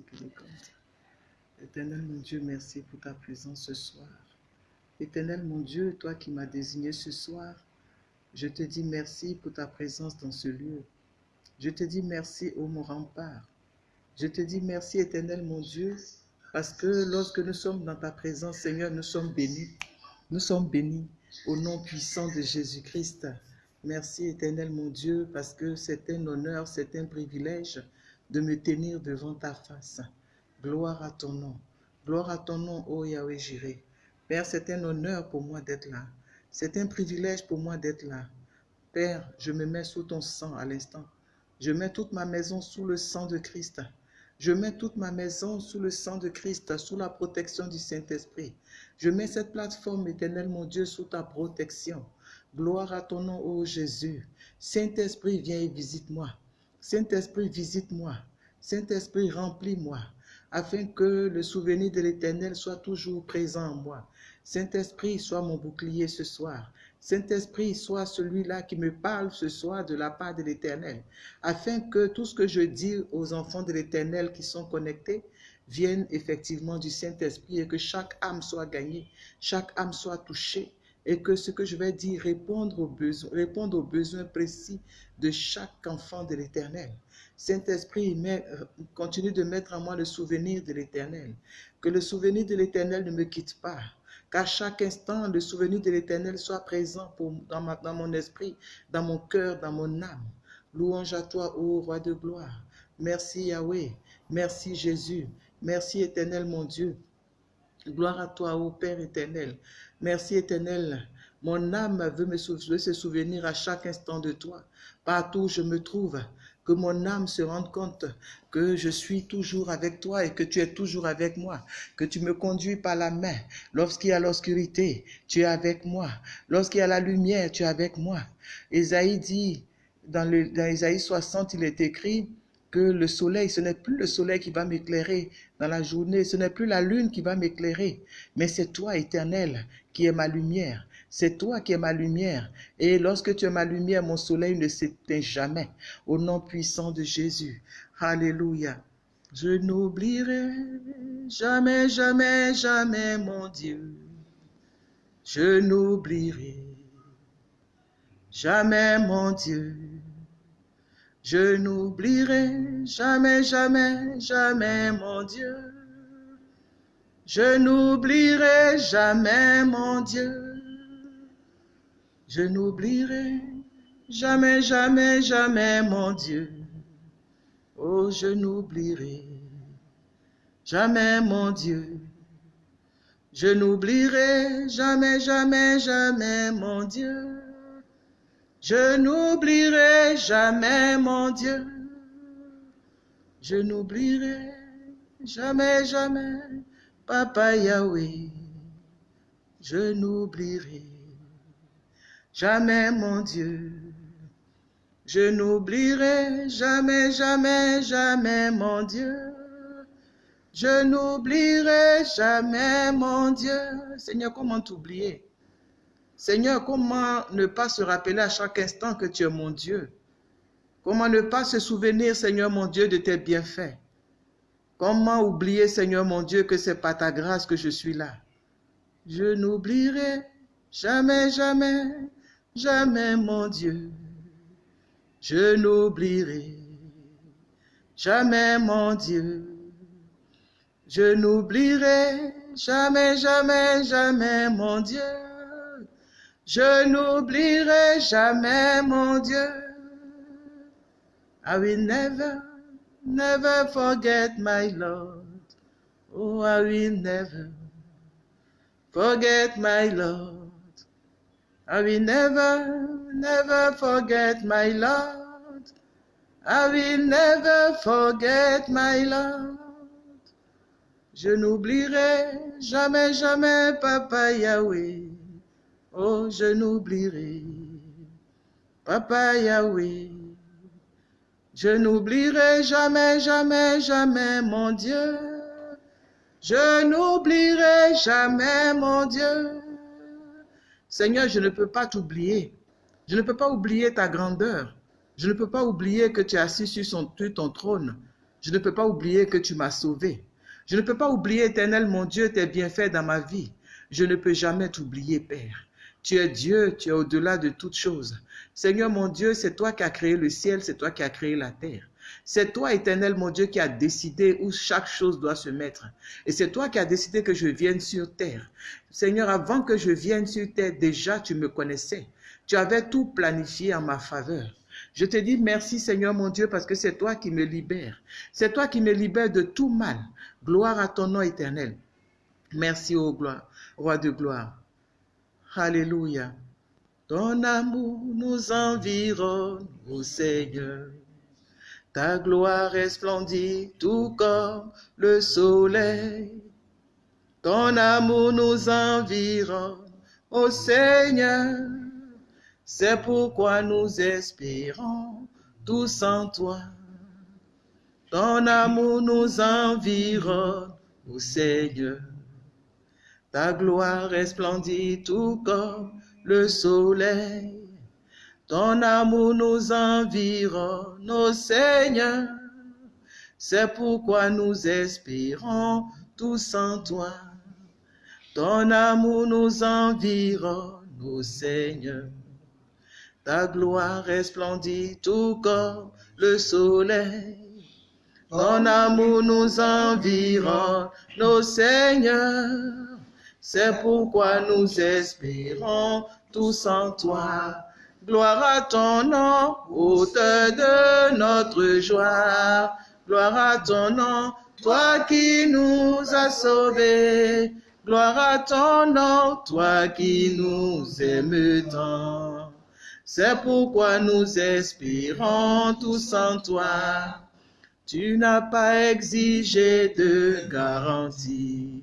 compte. Éternel mon Dieu, merci pour ta présence ce soir. Éternel mon Dieu, toi qui m'as désigné ce soir, je te dis merci pour ta présence dans ce lieu. Je te dis merci, ô mon rempart. Je te dis merci, éternel mon Dieu, parce que lorsque nous sommes dans ta présence, Seigneur, nous sommes bénis. Nous sommes bénis au nom puissant de Jésus-Christ. Merci, éternel mon Dieu, parce que c'est un honneur, c'est un privilège de me tenir devant ta face. Gloire à ton nom. Gloire à ton nom, ô Yahweh Jireh. Père, c'est un honneur pour moi d'être là. C'est un privilège pour moi d'être là. Père, je me mets sous ton sang à l'instant. Je mets toute ma maison sous le sang de Christ. Je mets toute ma maison sous le sang de Christ, sous la protection du Saint-Esprit. Je mets cette plateforme, éternelle, mon Dieu, sous ta protection. Gloire à ton nom, ô Jésus. Saint-Esprit, viens et visite-moi. Saint-Esprit, visite-moi. Saint-Esprit, remplis-moi, afin que le souvenir de l'Éternel soit toujours présent en moi. Saint-Esprit, sois mon bouclier ce soir. Saint-Esprit, sois celui-là qui me parle ce soir de la part de l'Éternel, afin que tout ce que je dis aux enfants de l'Éternel qui sont connectés vienne effectivement du Saint-Esprit et que chaque âme soit gagnée, chaque âme soit touchée et que ce que je vais dire réponde aux besoins, précis de chaque enfant de l'Éternel. Saint-Esprit, continue de mettre en moi le souvenir de l'Éternel. Que le souvenir de l'Éternel ne me quitte pas. Qu'à chaque instant, le souvenir de l'Éternel soit présent dans, dans mon esprit, dans mon cœur, dans mon âme. Louange à toi, ô roi de gloire. Merci Yahweh. Merci Jésus. Merci éternel mon Dieu. Gloire à toi, ô Père éternel. Merci éternel. Mon âme veut, me se souvenir à chaque instant de toi. Partout où je me trouve, que mon âme se rende compte que je suis toujours avec toi et que tu es toujours avec moi, que tu me conduis par la main. Lorsqu'il y a l'obscurité, tu es avec moi. Lorsqu'il y a la lumière, tu es avec moi. Esaïe dit, dans, le, dans Esaïe 60, il est écrit, que le soleil, ce n'est plus le soleil qui va m'éclairer dans la journée, ce n'est plus la lune qui va m'éclairer, mais c'est toi, éternel, qui es ma lumière. C'est toi qui es ma lumière. Et lorsque tu es ma lumière, mon soleil ne s'éteint jamais. Au nom puissant de Jésus. Alléluia. Je n'oublierai jamais, jamais, jamais mon Dieu. Je n'oublierai jamais mon Dieu. Je n'oublierai jamais, jamais, jamais mon Dieu. Je n'oublierai jamais mon Dieu. Je n'oublierai jamais, jamais, jamais mon Dieu. Oh, je n'oublierai jamais mon Dieu. Je n'oublierai jamais, jamais, jamais mon Dieu. Je n'oublierai jamais mon Dieu. Je n'oublierai jamais, jamais Papa Yahweh. Je n'oublierai jamais mon Dieu. Je n'oublierai jamais, jamais, jamais mon Dieu. Je n'oublierai jamais mon Dieu. Seigneur, comment t'oublier? Seigneur, comment ne pas se rappeler à chaque instant que tu es mon Dieu? Comment ne pas se souvenir, Seigneur mon Dieu, de tes bienfaits? Comment oublier, Seigneur mon Dieu, que c'est par ta grâce que je suis là? Je n'oublierai jamais, jamais, jamais mon Dieu. Je n'oublierai jamais mon Dieu. Je n'oublierai jamais, jamais, jamais mon Dieu. Je n'oublierai jamais mon Dieu. I will never, never forget my Lord. Oh, I will never forget my Lord. I will never, never forget my Lord. I will never forget my Lord. Je n'oublierai jamais, jamais Papa Yahweh. Oh, je n'oublierai Papa Yahweh. Je n'oublierai jamais, jamais, jamais mon Dieu. Je n'oublierai jamais mon Dieu. Seigneur, je ne peux pas t'oublier. Je ne peux pas oublier ta grandeur. Je ne peux pas oublier que tu es assis sur, ton trône. Je ne peux pas oublier que tu m'as sauvé. Je ne peux pas oublier, éternel mon Dieu, tes bienfaits dans ma vie. Je ne peux jamais t'oublier, Père. Tu es Dieu, tu es au-delà de toutes choses. Seigneur mon Dieu, c'est toi qui as créé le ciel, c'est toi qui as créé la terre. C'est toi, éternel mon Dieu, qui as décidé où chaque chose doit se mettre. Et c'est toi qui as décidé que je vienne sur terre. Seigneur, avant que je vienne sur terre, déjà tu me connaissais. Tu avais tout planifié en ma faveur. Je te dis merci Seigneur mon Dieu parce que c'est toi qui me libères. C'est toi qui me libères de tout mal. Gloire à ton nom éternel. Merci, ô gloire, roi de gloire. Alléluia. Ton amour nous environne, ô Seigneur. Ta gloire resplendit tout comme le soleil. Ton amour nous environne, ô Seigneur. C'est pourquoi nous espérons tous en toi. Ton amour nous environne, ô Seigneur. Ta gloire resplendit tout comme le soleil. Ton amour nous environne, ô Seigneur. C'est pourquoi nous espérons tous en toi. Ton amour nous environne, ô Seigneur. Ta gloire resplendit tout comme le soleil. Ton amour nous environne, ô Seigneur. C'est pourquoi nous espérons tous en toi. Gloire à ton nom, auteur de notre joie. Gloire à ton nom, toi qui nous as sauvés. Gloire à ton nom, toi qui nous aimes tant. C'est pourquoi nous espérons tous en toi. Tu n'as pas exigé de garantie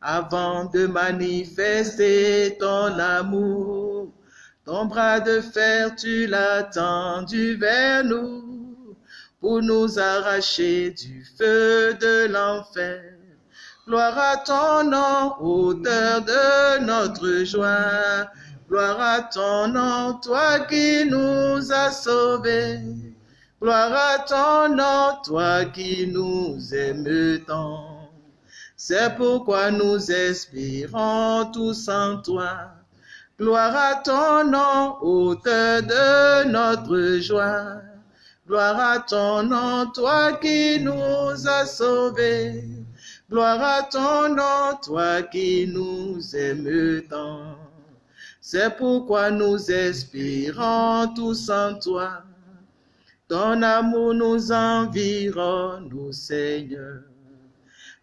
avant de manifester ton amour. Ton bras de fer, tu l'as tendu vers nous pour nous arracher du feu de l'enfer. Gloire à ton nom, auteur de notre joie. Gloire à ton nom, toi qui nous as sauvés. Gloire à ton nom, toi qui nous aimes tant. C'est pourquoi nous espérons tous en toi. Gloire à ton nom, auteur de notre joie. Gloire à ton nom, toi qui nous as sauvés. Gloire à ton nom, toi qui nous aimes tant. C'est pourquoi nous espérons tous en toi. Ton amour nous environne, Seigneur.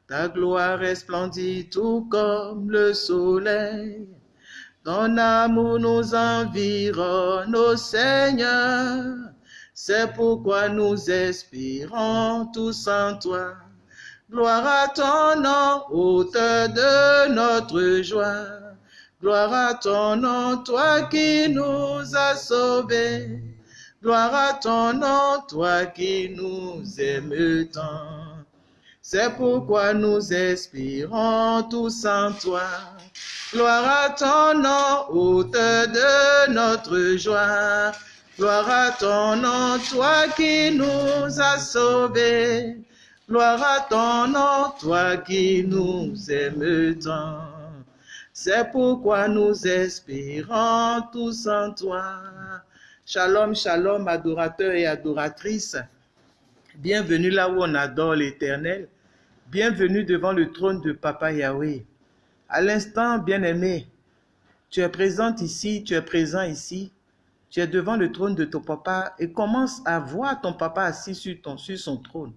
Ta gloire resplendit tout comme le soleil. Ton amour nous environne, ô Seigneur. C'est pourquoi nous espérons tous en toi. Gloire à ton nom, auteur de notre joie. Gloire à ton nom, toi qui nous as sauvés. Gloire à ton nom, toi qui nous aimes tant. C'est pourquoi nous espérons tous en toi. Gloire à ton nom, auteur de notre joie. Gloire à ton nom, toi qui nous as sauvés. Gloire à ton nom, toi qui nous aimes tant. C'est pourquoi nous espérons tous en toi. Shalom, shalom, adorateurs et adoratrices. Bienvenue là où on adore l'Éternel. Bienvenue devant le trône de Papa Yahweh. À l'instant, bien-aimé, tu es présente ici, tu es présent ici, tu es devant le trône de ton papa et commence à voir ton papa assis sur, son trône.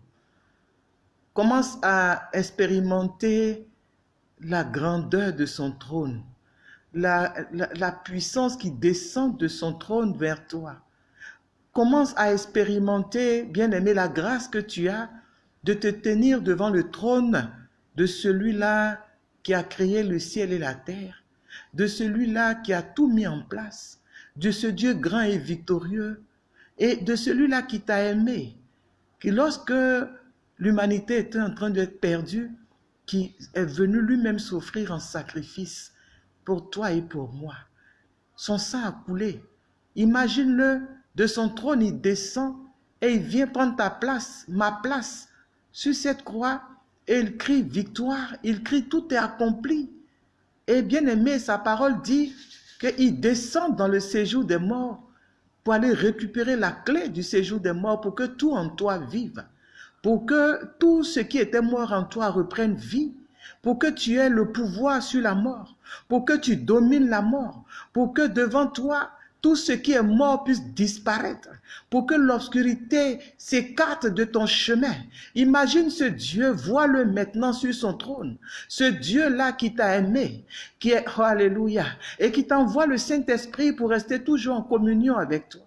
Commence à expérimenter la grandeur de son trône, la puissance qui descend de son trône vers toi. Commence à expérimenter, bien-aimé, la grâce que tu as de te tenir devant le trône de celui-là qui a créé le ciel et la terre, de celui-là qui a tout mis en place, de ce Dieu grand et victorieux, et de celui-là qui t'a aimé, qui lorsque l'humanité était en train d'être perdue, qui est venu lui-même s'offrir en sacrifice pour toi et pour moi. Son sang a coulé. Imagine-le, de son trône, il descend et il vient prendre ta place, ma place, sur cette croix et il crie victoire, il crie tout est accompli. Et bien aimé, sa parole dit qu'il descend dans le séjour des morts pour aller récupérer la clé du séjour des morts pour que tout en toi vive, pour que tout ce qui était mort en toi reprenne vie, pour que tu aies le pouvoir sur la mort, pour que tu domines la mort, pour que devant toi tout ce qui est mort puisse disparaître, pour que l'obscurité s'écarte de ton chemin. Imagine ce Dieu, vois-le maintenant sur son trône. Ce Dieu-là qui t'a aimé, qui est, oh, alléluia, et qui t'envoie le Saint-Esprit pour rester toujours en communion avec toi.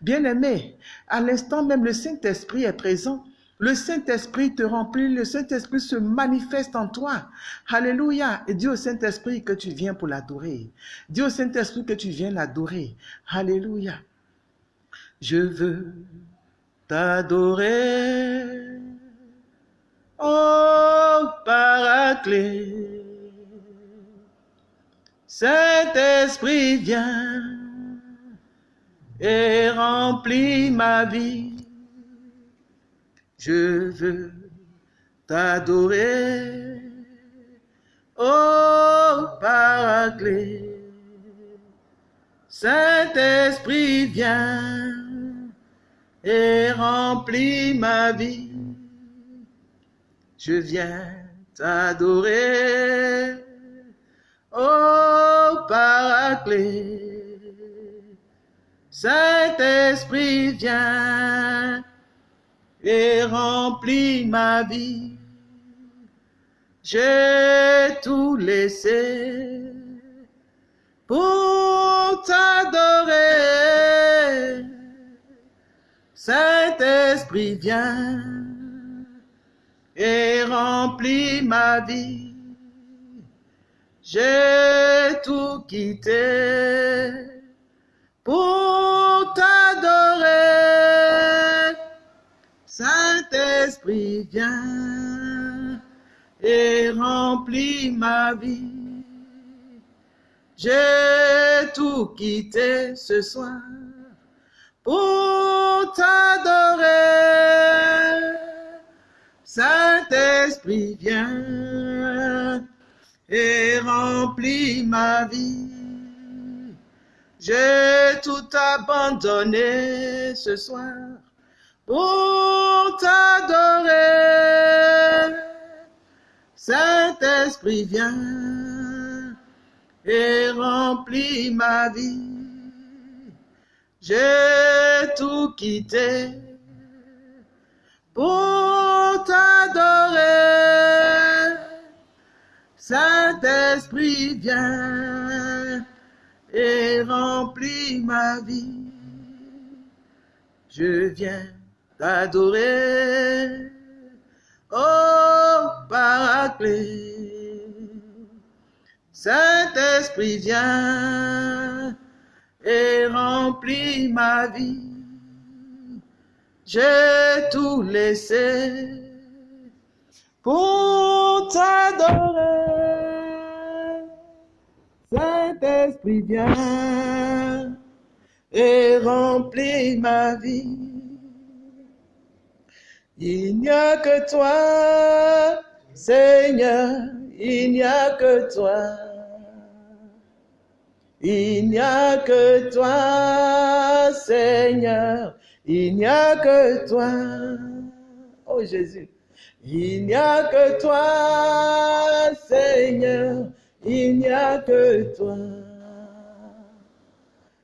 Bien-aimé, à l'instant même, le Saint-Esprit est présent le Saint-Esprit te remplit, le Saint-Esprit se manifeste en toi. Alléluia. Et dis au Saint-Esprit que tu viens pour l'adorer. Dis au Saint-Esprit que tu viens l'adorer. Alléluia. Je veux t'adorer. Oh, Paraclet. Saint-Esprit, viens et remplis ma vie. Je veux t'adorer, oh Paraclet. Saint-Esprit, viens et remplis ma vie. Je viens t'adorer, oh Paraclet. Saint-Esprit, viens et remplis ma vie. J'ai tout laissé pour t'adorer. Saint-Esprit, viens et remplis ma vie. J'ai tout quitté pour t'adorer. Saint-Esprit, viens et remplis ma vie. J'ai tout quitté ce soir pour t'adorer. Saint-Esprit, viens et remplis ma vie. J'ai tout abandonné ce soir pour t'adorer. Saint-Esprit, viens et remplis ma vie. J'ai tout quitté pour t'adorer. Saint-Esprit, viens et remplis ma vie. Je viens t'adorer. Oh, Paraclet, Saint-Esprit, viens et remplis ma vie. J'ai tout laissé pour t'adorer. Saint-Esprit, viens et remplis ma vie. Il n'y a que toi, Seigneur, il n'y a que toi. Il n'y a que toi, Seigneur, il n'y a que toi. Oh Jésus, il n'y a que toi, Seigneur, il n'y a que toi.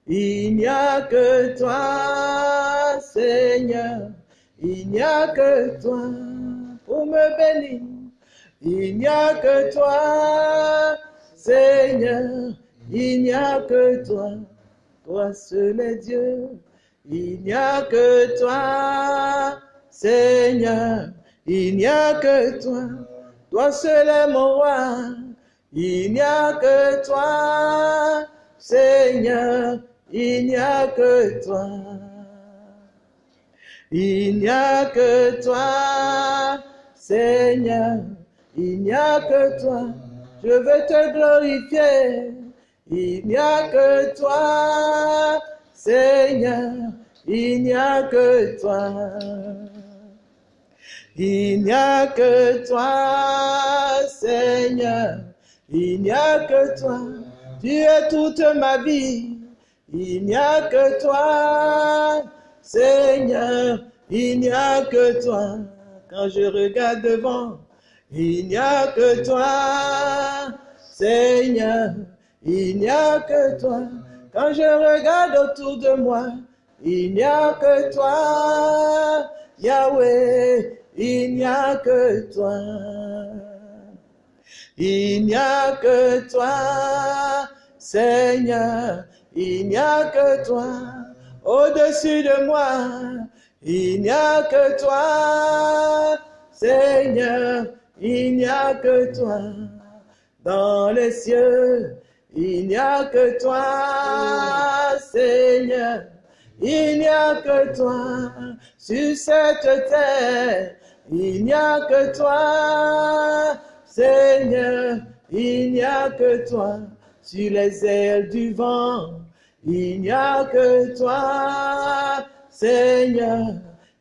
Il n'y a que toi, Seigneur, il n'y a que toi pour me bénir. Il n'y a que toi, Seigneur. Il n'y a que toi, toi seul est Dieu. Il n'y a que toi, Seigneur. Il n'y a que toi, toi seul est mon roi. Il n'y a que toi, Seigneur. Il n'y a que toi. Il n'y a que toi, Seigneur. Il n'y a que toi. Je veux te glorifier. Il n'y a que toi, Seigneur. Il n'y a que toi. Il n'y a que toi, Seigneur. Il n'y a que toi. Tu es toute ma vie. Il n'y a que toi, Seigneur. Il n'y a que toi. Quand je regarde devant, il n'y a que toi, Seigneur. Il n'y a que toi. Quand je regarde autour de moi, il n'y a que toi, Yahweh. Il n'y a que toi. Il n'y a que toi, Seigneur. Il n'y a que toi. Au-dessus de moi, il n'y a que toi, Seigneur. Il n'y a que toi. Dans les cieux, il n'y a que toi, Seigneur. Il n'y a que toi sur cette terre. Il n'y a que toi, Seigneur. Il n'y a que toi sur les ailes du vent. Il n'y a que toi, Seigneur.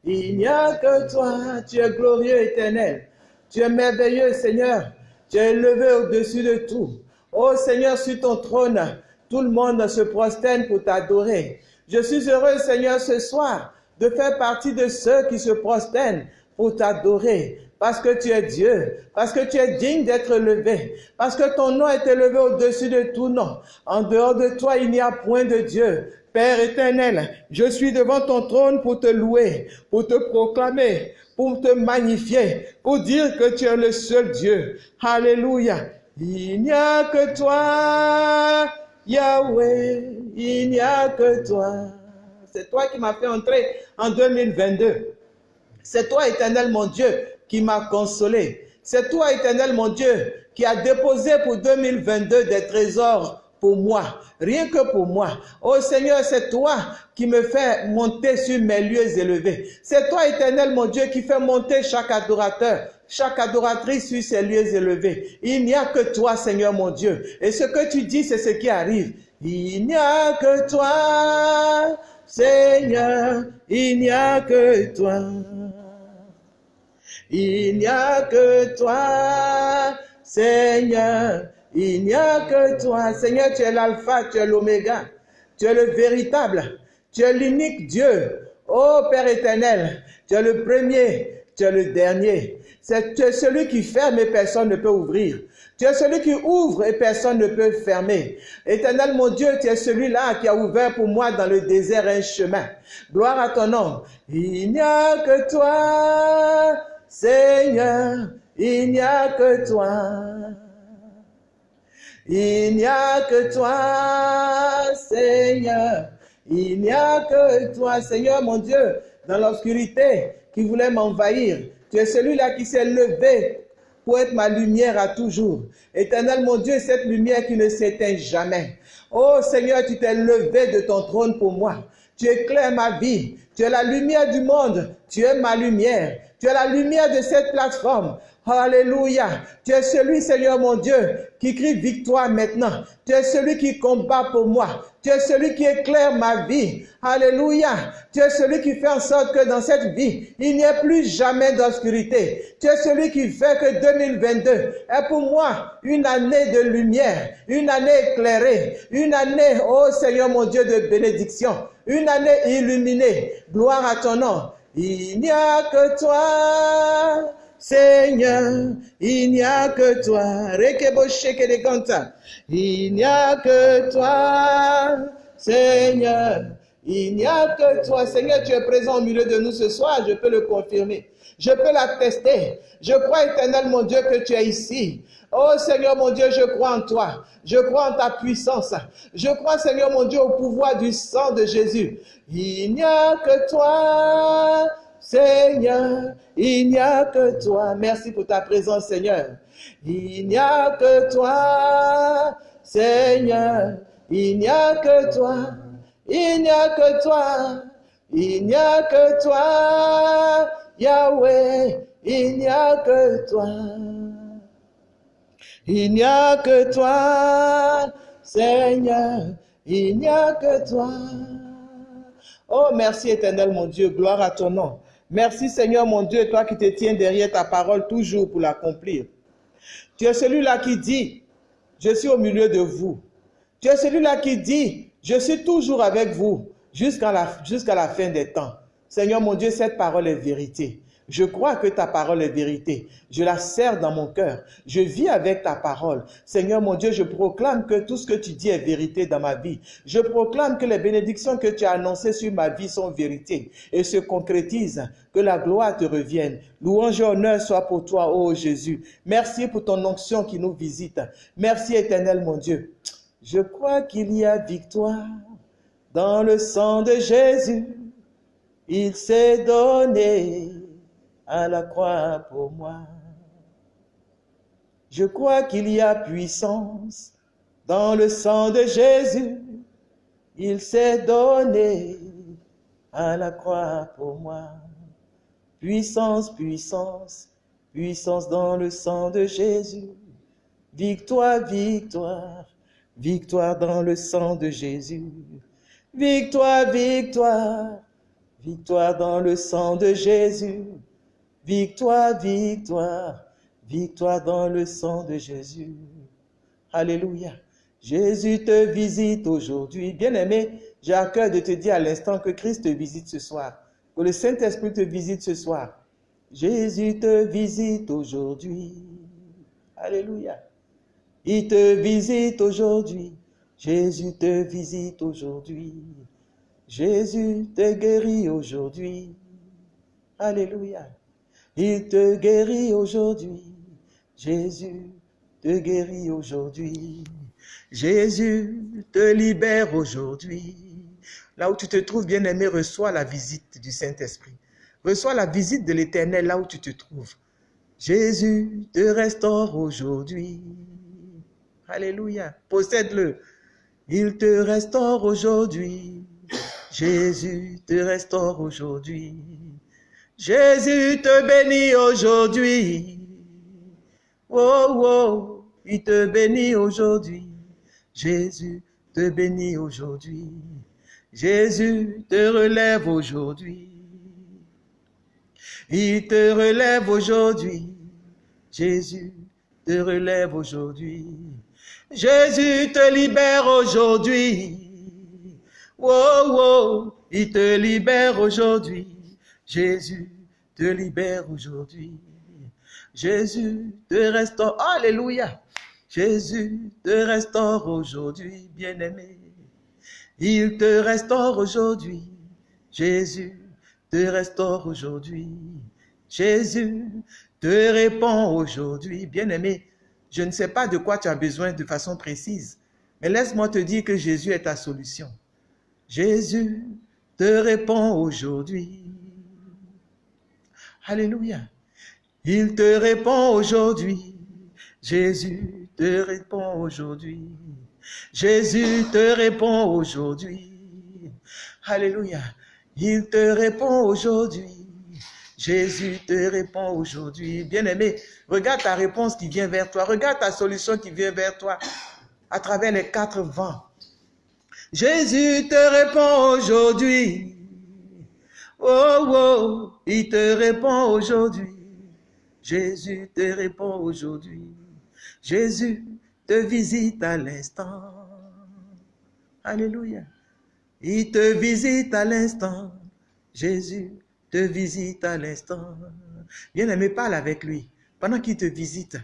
Il n'y a que toi. Tu es glorieux éternel. Tu es merveilleux, Seigneur. Tu es élevé au-dessus de tout. Oh Seigneur, sur ton trône, tout le monde se prosterne pour t'adorer. Je suis heureux, Seigneur, ce soir, de faire partie de ceux qui se prosternent pour t'adorer. Parce que tu es Dieu, parce que tu es digne d'être levé, parce que ton nom est élevé au-dessus de tout nom. En dehors de toi, il n'y a point de Dieu. Père éternel, je suis devant ton trône pour te louer, pour te proclamer, pour te magnifier, pour dire que tu es le seul Dieu. Alléluia. Il n'y a que toi, Yahweh, il n'y a que toi. C'est toi qui m'as fait entrer en 2022. C'est toi, éternel mon Dieu, qui m'a consolé. C'est toi, éternel mon Dieu, qui a déposé pour 2022 des trésors pour moi, rien que pour moi. Oh Seigneur, c'est toi qui me fais monter sur mes lieux élevés. C'est toi, éternel mon Dieu, qui fait monter chaque adorateur chaque adoratrice sur ses lieux élevés. Il n'y a que toi, Seigneur mon Dieu. Et ce que tu dis, c'est ce qui arrive. Il n'y a que toi, Seigneur. Il n'y a que toi. Il n'y a que toi, Seigneur. Il n'y a que toi. Seigneur, tu es l'alpha, tu es l'oméga. Tu es le véritable. Tu es l'unique Dieu. Ô Père éternel, tu es le premier, tu es le dernier. Tu es celui qui ferme et personne ne peut ouvrir. Tu es celui qui ouvre et personne ne peut fermer. Éternel mon Dieu, tu es celui-là qui a ouvert pour moi dans le désert un chemin. Gloire à ton nom. Il n'y a que toi, Seigneur. Il n'y a que toi. Il n'y a que toi, Seigneur. Il n'y a que toi, Seigneur mon Dieu, dans l'obscurité qui voulait m'envahir. Tu es celui-là qui s'est levé pour être ma lumière à toujours. Éternel mon Dieu, cette lumière qui ne s'éteint jamais. Oh Seigneur, tu t'es levé de ton trône pour moi. Tu éclaires ma vie. Tu es la lumière du monde. Tu es ma lumière. Tu es la lumière de cette plateforme. Alléluia. Tu es celui, Seigneur mon Dieu, qui crie victoire maintenant. Tu es celui qui combat pour moi. Tu es celui qui éclaire ma vie. Alléluia. Tu es celui qui fait en sorte que dans cette vie, il n'y ait plus jamais d'obscurité. Tu es celui qui fait que 2022 est pour moi une année de lumière, une année éclairée, une année, oh Seigneur mon Dieu, de bénédiction, une année illuminée. Gloire à ton nom. Il n'y a que toi. Seigneur, il n'y a que toi. Il n'y a que toi, Seigneur. Il n'y a que toi. Seigneur, tu es présent au milieu de nous ce soir, je peux le confirmer. Je peux l'attester. Je crois, éternel mon Dieu, que tu es ici. Oh Seigneur mon Dieu, je crois en toi. Je crois en ta puissance. Je crois, Seigneur mon Dieu, au pouvoir du sang de Jésus. Il n'y a que toi, Seigneur, il n'y a que toi. Merci pour ta présence, Seigneur. Il n'y a que toi, Seigneur. Il n'y a que toi. Il n'y a que toi. Il n'y a que toi, Yahweh. Il n'y a que toi. Il n'y a que toi, Seigneur. Il n'y a que toi. Oh, merci éternel mon Dieu. Gloire à ton nom. Merci Seigneur mon Dieu, toi qui te tiens derrière ta parole toujours pour l'accomplir. Tu es celui-là qui dit, je suis au milieu de vous. Tu es celui-là qui dit, je suis toujours avec vous jusqu'à la, la fin des temps. Seigneur mon Dieu, cette parole est vérité. Je crois que ta parole est vérité. Je la sers dans mon cœur. Je vis avec ta parole. Seigneur mon Dieu, je proclame que tout ce que tu dis est vérité dans ma vie. Je proclame que les bénédictions que tu as annoncées sur ma vie sont vérité et se concrétisent. Que la gloire te revienne. Louange et honneur soit pour toi, ô Jésus. Merci pour ton onction qui nous visite. Merci éternel mon Dieu. Je crois qu'il y a victoire dans le sang de Jésus. Il s'est donné à la croix pour moi. Je crois qu'il y a puissance dans le sang de Jésus. Il s'est donné à la croix pour moi. Puissance, puissance, puissance dans le sang de Jésus. Victoire, victoire, victoire dans le sang de Jésus. Victoire, victoire, victoire dans le sang de Jésus. Victoire, victoire, victoire dans le sang de Jésus. Alléluia. Jésus te visite aujourd'hui. Bien-aimé, j'ai à cœur de te dire à l'instant que Christ te visite ce soir, que le Saint-Esprit te visite ce soir. Jésus te visite aujourd'hui. Alléluia. Il te visite aujourd'hui. Jésus te visite aujourd'hui. Jésus te guérit aujourd'hui. Alléluia. Il te guérit aujourd'hui. Jésus te guérit aujourd'hui. Jésus te libère aujourd'hui. Là où tu te trouves, bien-aimé, reçois la visite du Saint-Esprit. Reçois la visite de l'Éternel là où tu te trouves. Jésus te restaure aujourd'hui. Alléluia. Possède-le. Il te restaure aujourd'hui. Jésus te restaure aujourd'hui. Jésus te bénit aujourd'hui. Oh, oh, il te bénit aujourd'hui. Jésus te bénit aujourd'hui. Jésus te relève aujourd'hui. Il te relève aujourd'hui. Jésus te relève aujourd'hui. Jésus te libère aujourd'hui. Oh, oh, il te libère aujourd'hui. Jésus te libère aujourd'hui. Jésus te restaure. Alléluia. Jésus te restaure aujourd'hui, bien-aimé. Il te restaure aujourd'hui. Jésus te restaure aujourd'hui. Jésus te répond aujourd'hui, bien-aimé. Je ne sais pas de quoi tu as besoin de façon précise, mais laisse-moi te dire que Jésus est ta solution. Jésus te répond aujourd'hui. Alléluia. Il te répond aujourd'hui. Jésus te répond aujourd'hui. Jésus te répond aujourd'hui. Alléluia. Il te répond aujourd'hui. Jésus te répond aujourd'hui. Bien-aimé, regarde ta réponse qui vient vers toi. Regarde ta solution qui vient vers toi à travers les quatre vents. Jésus te répond aujourd'hui. Oh, oh, il te répond aujourd'hui. Jésus te répond aujourd'hui. Jésus te visite à l'instant. Alléluia. Il te visite à l'instant. Jésus te visite à l'instant. Bien-aimé, parle avec lui. Pendant qu'il te visite,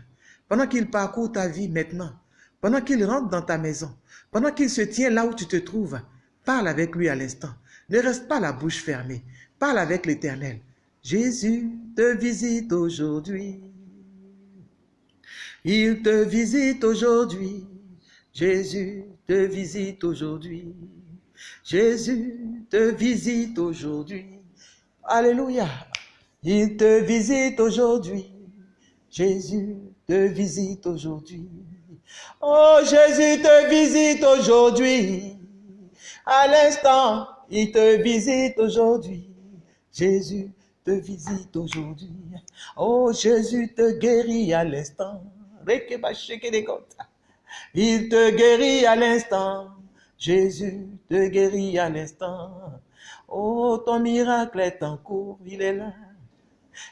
pendant qu'il parcourt ta vie maintenant, pendant qu'il rentre dans ta maison, pendant qu'il se tient là où tu te trouves, parle avec lui à l'instant. Ne reste pas la bouche fermée. Parle avec l'Éternel. Jésus te visite aujourd'hui. Il te visite aujourd'hui. Jésus te visite aujourd'hui. Jésus te visite aujourd'hui. Alléluia. Il te visite aujourd'hui. Jésus te visite aujourd'hui. Oh, Jésus te visite aujourd'hui. À l'instant, il te visite aujourd'hui. Jésus te visite aujourd'hui. Oh, Jésus te guérit à l'instant. Il te guérit à l'instant. Jésus te guérit à l'instant. Oh, ton miracle est en cours, il est là.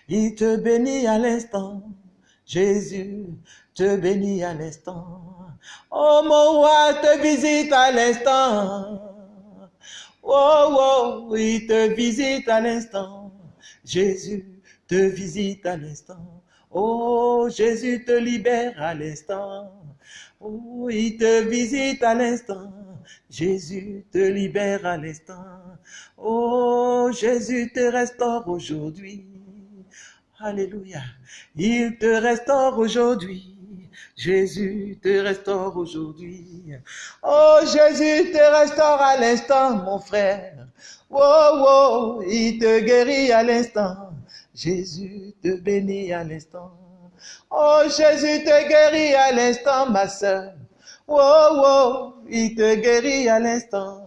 Il te bénit à l'instant. Jésus te bénit à l'instant. Oh, mon roi te visite à l'instant. Oh, oh, il te visite à l'instant. Jésus te visite à l'instant. Oh, Jésus te libère à l'instant. Oh, il te visite à l'instant. Jésus te libère à l'instant. Oh, Jésus te restaure aujourd'hui. Alléluia. Il te restaure aujourd'hui. Jésus te restaure aujourd'hui. Oh, Jésus te restaure à l'instant, mon frère. Oh, oh, il te guérit à l'instant. Jésus te bénit à l'instant. Oh, Jésus te guérit à l'instant, ma soeur. Oh, oh, il te guérit à l'instant.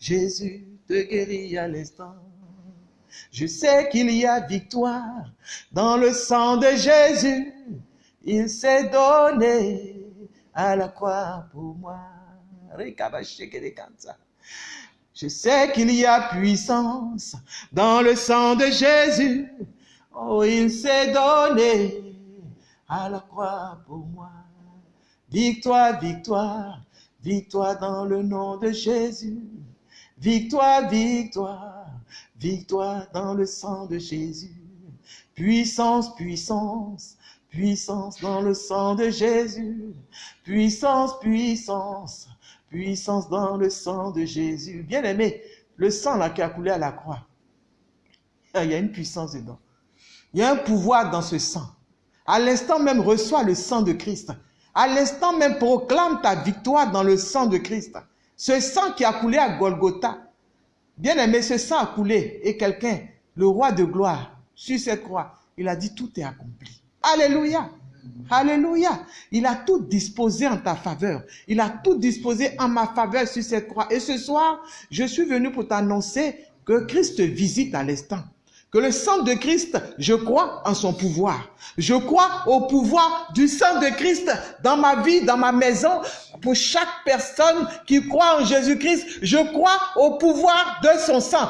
Jésus te guérit à l'instant. Je sais qu'il y a victoire dans le sang de Jésus. Il s'est donné à la croix pour moi. Je sais qu'il y a puissance dans le sang de Jésus. Oh, il s'est donné à la croix pour moi. Victoire, victoire, victoire dans le nom de Jésus. Victoire, victoire, victoire dans le sang de Jésus. Puissance, puissance, puissance dans le sang de Jésus. Puissance, puissance, puissance dans le sang de Jésus. Bien aimé, le sang là qui a coulé à la croix, il y a une puissance dedans. Il y a un pouvoir dans ce sang. À l'instant même, reçois le sang de Christ. À l'instant même, proclame ta victoire dans le sang de Christ. Ce sang qui a coulé à Golgotha. Bien aimé, ce sang a coulé. Et quelqu'un, le roi de gloire, sur cette croix, il a dit tout est accompli. Alléluia. Alléluia. Il a tout disposé en ta faveur. Il a tout disposé en ma faveur sur cette croix. Et ce soir, je suis venu pour t'annoncer que Christ te visite à l'instant que le sang de Christ, je crois en son pouvoir. Je crois au pouvoir du sang de Christ dans ma vie, dans ma maison. Pour chaque personne qui croit en Jésus-Christ, je crois au pouvoir de son sang.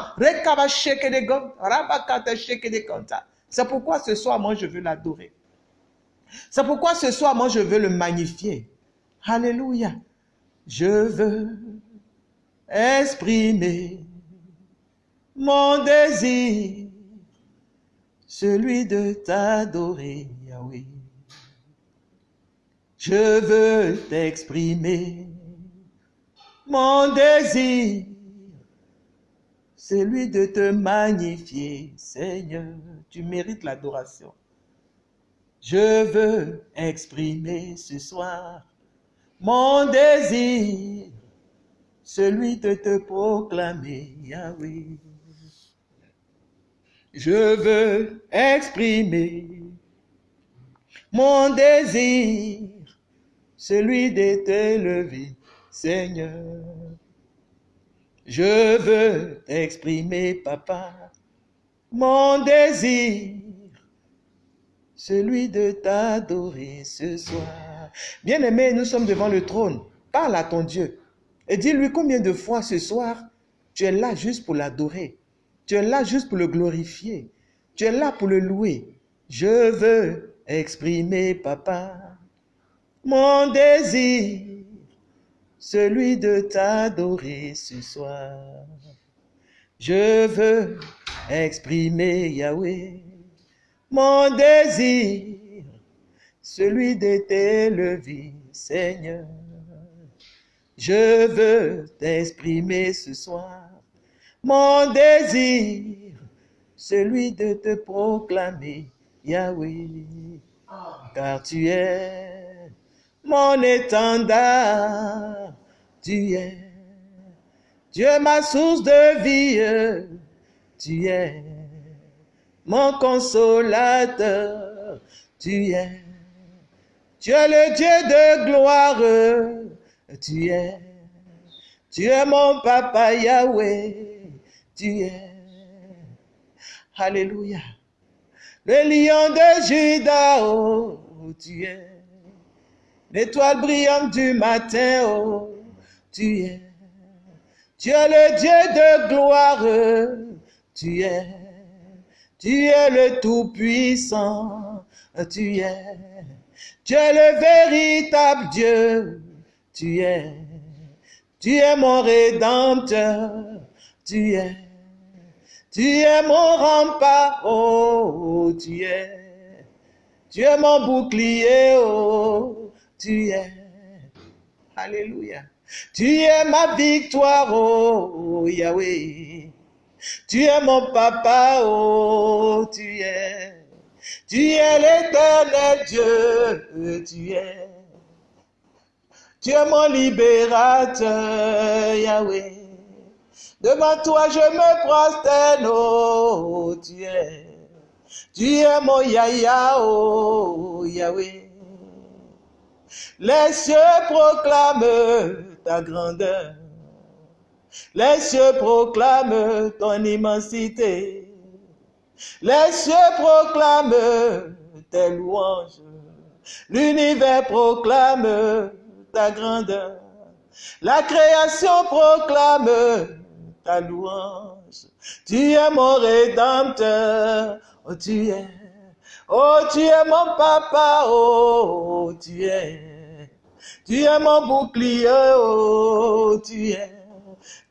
C'est pourquoi ce soir, moi, je veux l'adorer. C'est pourquoi ce soir, moi, je veux le magnifier. Alléluia. Je veux exprimer mon désir celui de t'adorer, Yahweh. Je veux t'exprimer mon désir, celui de te magnifier, Seigneur. Tu mérites l'adoration. Je veux exprimer ce soir mon désir, celui de te proclamer, Yahweh je veux exprimer mon désir, celui de t'élever, Seigneur. Je veux exprimer, papa, mon désir, celui de t'adorer ce soir. Bien-aimé, nous sommes devant le trône. Parle à ton Dieu et dis-lui combien de fois ce soir tu es là juste pour l'adorer. Tu es là juste pour le glorifier. Tu es là pour le louer. Je veux exprimer, papa, mon désir, celui de t'adorer ce soir. Je veux exprimer, Yahweh, mon désir, celui de t'élever, Seigneur. Je veux t'exprimer ce soir mon désir, celui de te proclamer, Yahweh, car tu es mon étendard, tu es, es ma source de vie, tu es mon consolateur, tu es, tu es le Dieu de gloire, tu es, tu es mon papa Yahweh tu es. Alléluia. Le lion de Judas, oh, tu es. L'étoile brillante du matin, oh, tu es. Tu es le Dieu de gloire. Tu es, tu es le Tout-Puissant. Tu es, tu es le véritable Dieu. Tu es, tu es mon Rédempteur. Tu es, tu es mon rempart. Oh, tu es, tu es mon bouclier. Oh, tu es. Alléluia. Tu es ma victoire, oh Yahweh. Tu es mon papa, oh, tu es. Tu es l'éternel Dieu, tu es. Tu es mon libérateur, Yahweh. Devant toi, je me prosterne, oh, tu es. Tu es mon Yahya, oh, Yahweh. Les cieux proclament ta grandeur. Les cieux proclament ton immensité. Les cieux proclament tes louanges. L'univers proclame ta grandeur. La création proclame ta louange. Tu es mon rédempteur. Oh, tu es. Oh, tu es mon papa. Oh, tu es. Tu es mon bouclier, oh, tu es.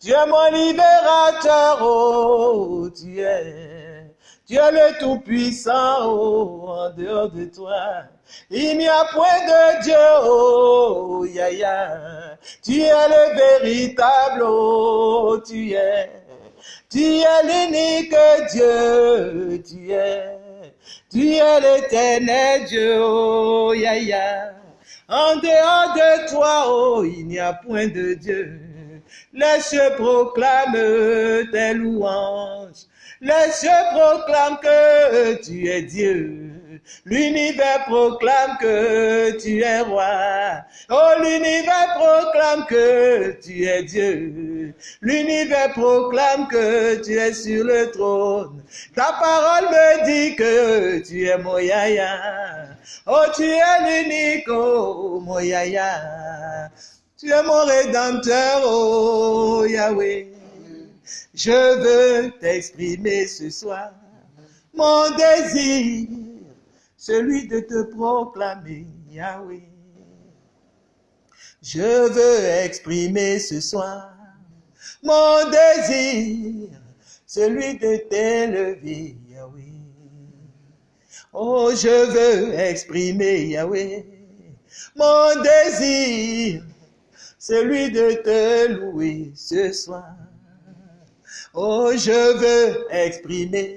Es mon libérateur, oh. Tu es le Tout-Puissant, oh, en dehors de toi. Il n'y a point de Dieu, oh, ya. Tu es le véritable, oh, tu es. Tu es l'unique Dieu, tu es. Tu es l'éternel Dieu, oh, ya. En dehors de toi, oh, il n'y a point de Dieu. Les cieux proclament tes louanges. Les cieux proclament que tu es Dieu. L'univers proclame que tu es roi. Oh, l'univers proclame que tu es Dieu. L'univers proclame que tu es sur le trône. Ta parole me dit que tu es mon yaya. Oh, tu es l'unique, oh, mon yaya. Tu es mon rédempteur, oh, Yahweh. Je veux t'exprimer ce soir mon désir, celui de te proclamer, Yahweh. Je veux exprimer ce soir mon désir, celui de t'élever, Yahweh. Oh, je veux exprimer, Yahweh, mon désir, celui de te louer ce soir. Oh, je veux exprimer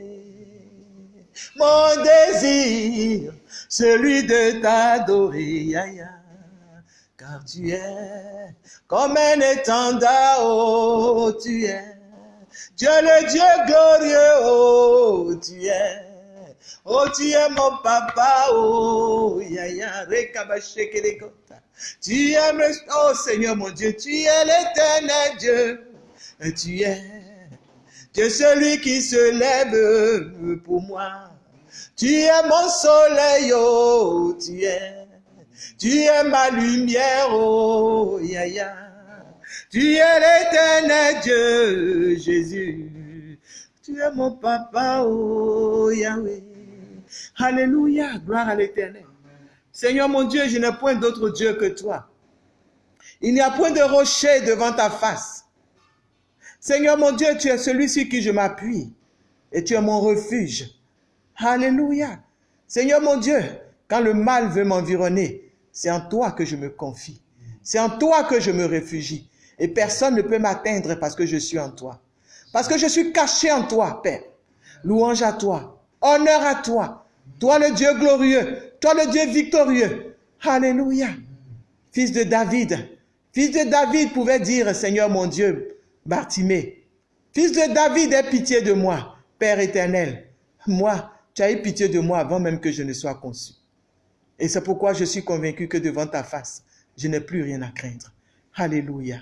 mon désir, celui de t'adorer, car tu es comme un étendard, oh, tu es. Es le Dieu glorieux, oh, tu es. Oh, tu es mon papa, oh, Yahya, rekabashekelekota. Tu es, le- oh Seigneur mon Dieu, tu es l'éternel Dieu, tu es. Tu celui qui se lève pour moi. Tu es mon soleil, oh, tu es. Tu es ma lumière, oh, ya, ya. Tu es l'éternel Dieu, Jésus. Tu es mon papa, oh, Yahweh. Alléluia, gloire à l'éternel. Seigneur mon Dieu, je n'ai point d'autre Dieu que toi. Il n'y a point de rocher devant ta face. Seigneur mon Dieu, tu es celui sur qui je m'appuie et tu es mon refuge. Alléluia. Seigneur mon Dieu, quand le mal veut m'environner, c'est en toi que je me confie. C'est en toi que je me réfugie. Et personne ne peut m'atteindre parce que je suis en toi. Parce que je suis caché en toi, Père. Louange à toi. Honneur à toi. Toi le Dieu glorieux. Toi le Dieu victorieux. Alléluia. Fils de David. Fils de David pouvait dire, Seigneur mon Dieu, Bartimée. Fils de David, aie pitié de moi, Père éternel. Moi, tu as eu pitié de moi avant même que je ne sois conçu. Et c'est pourquoi je suis convaincu que devant ta face, je n'ai plus rien à craindre. Alléluia.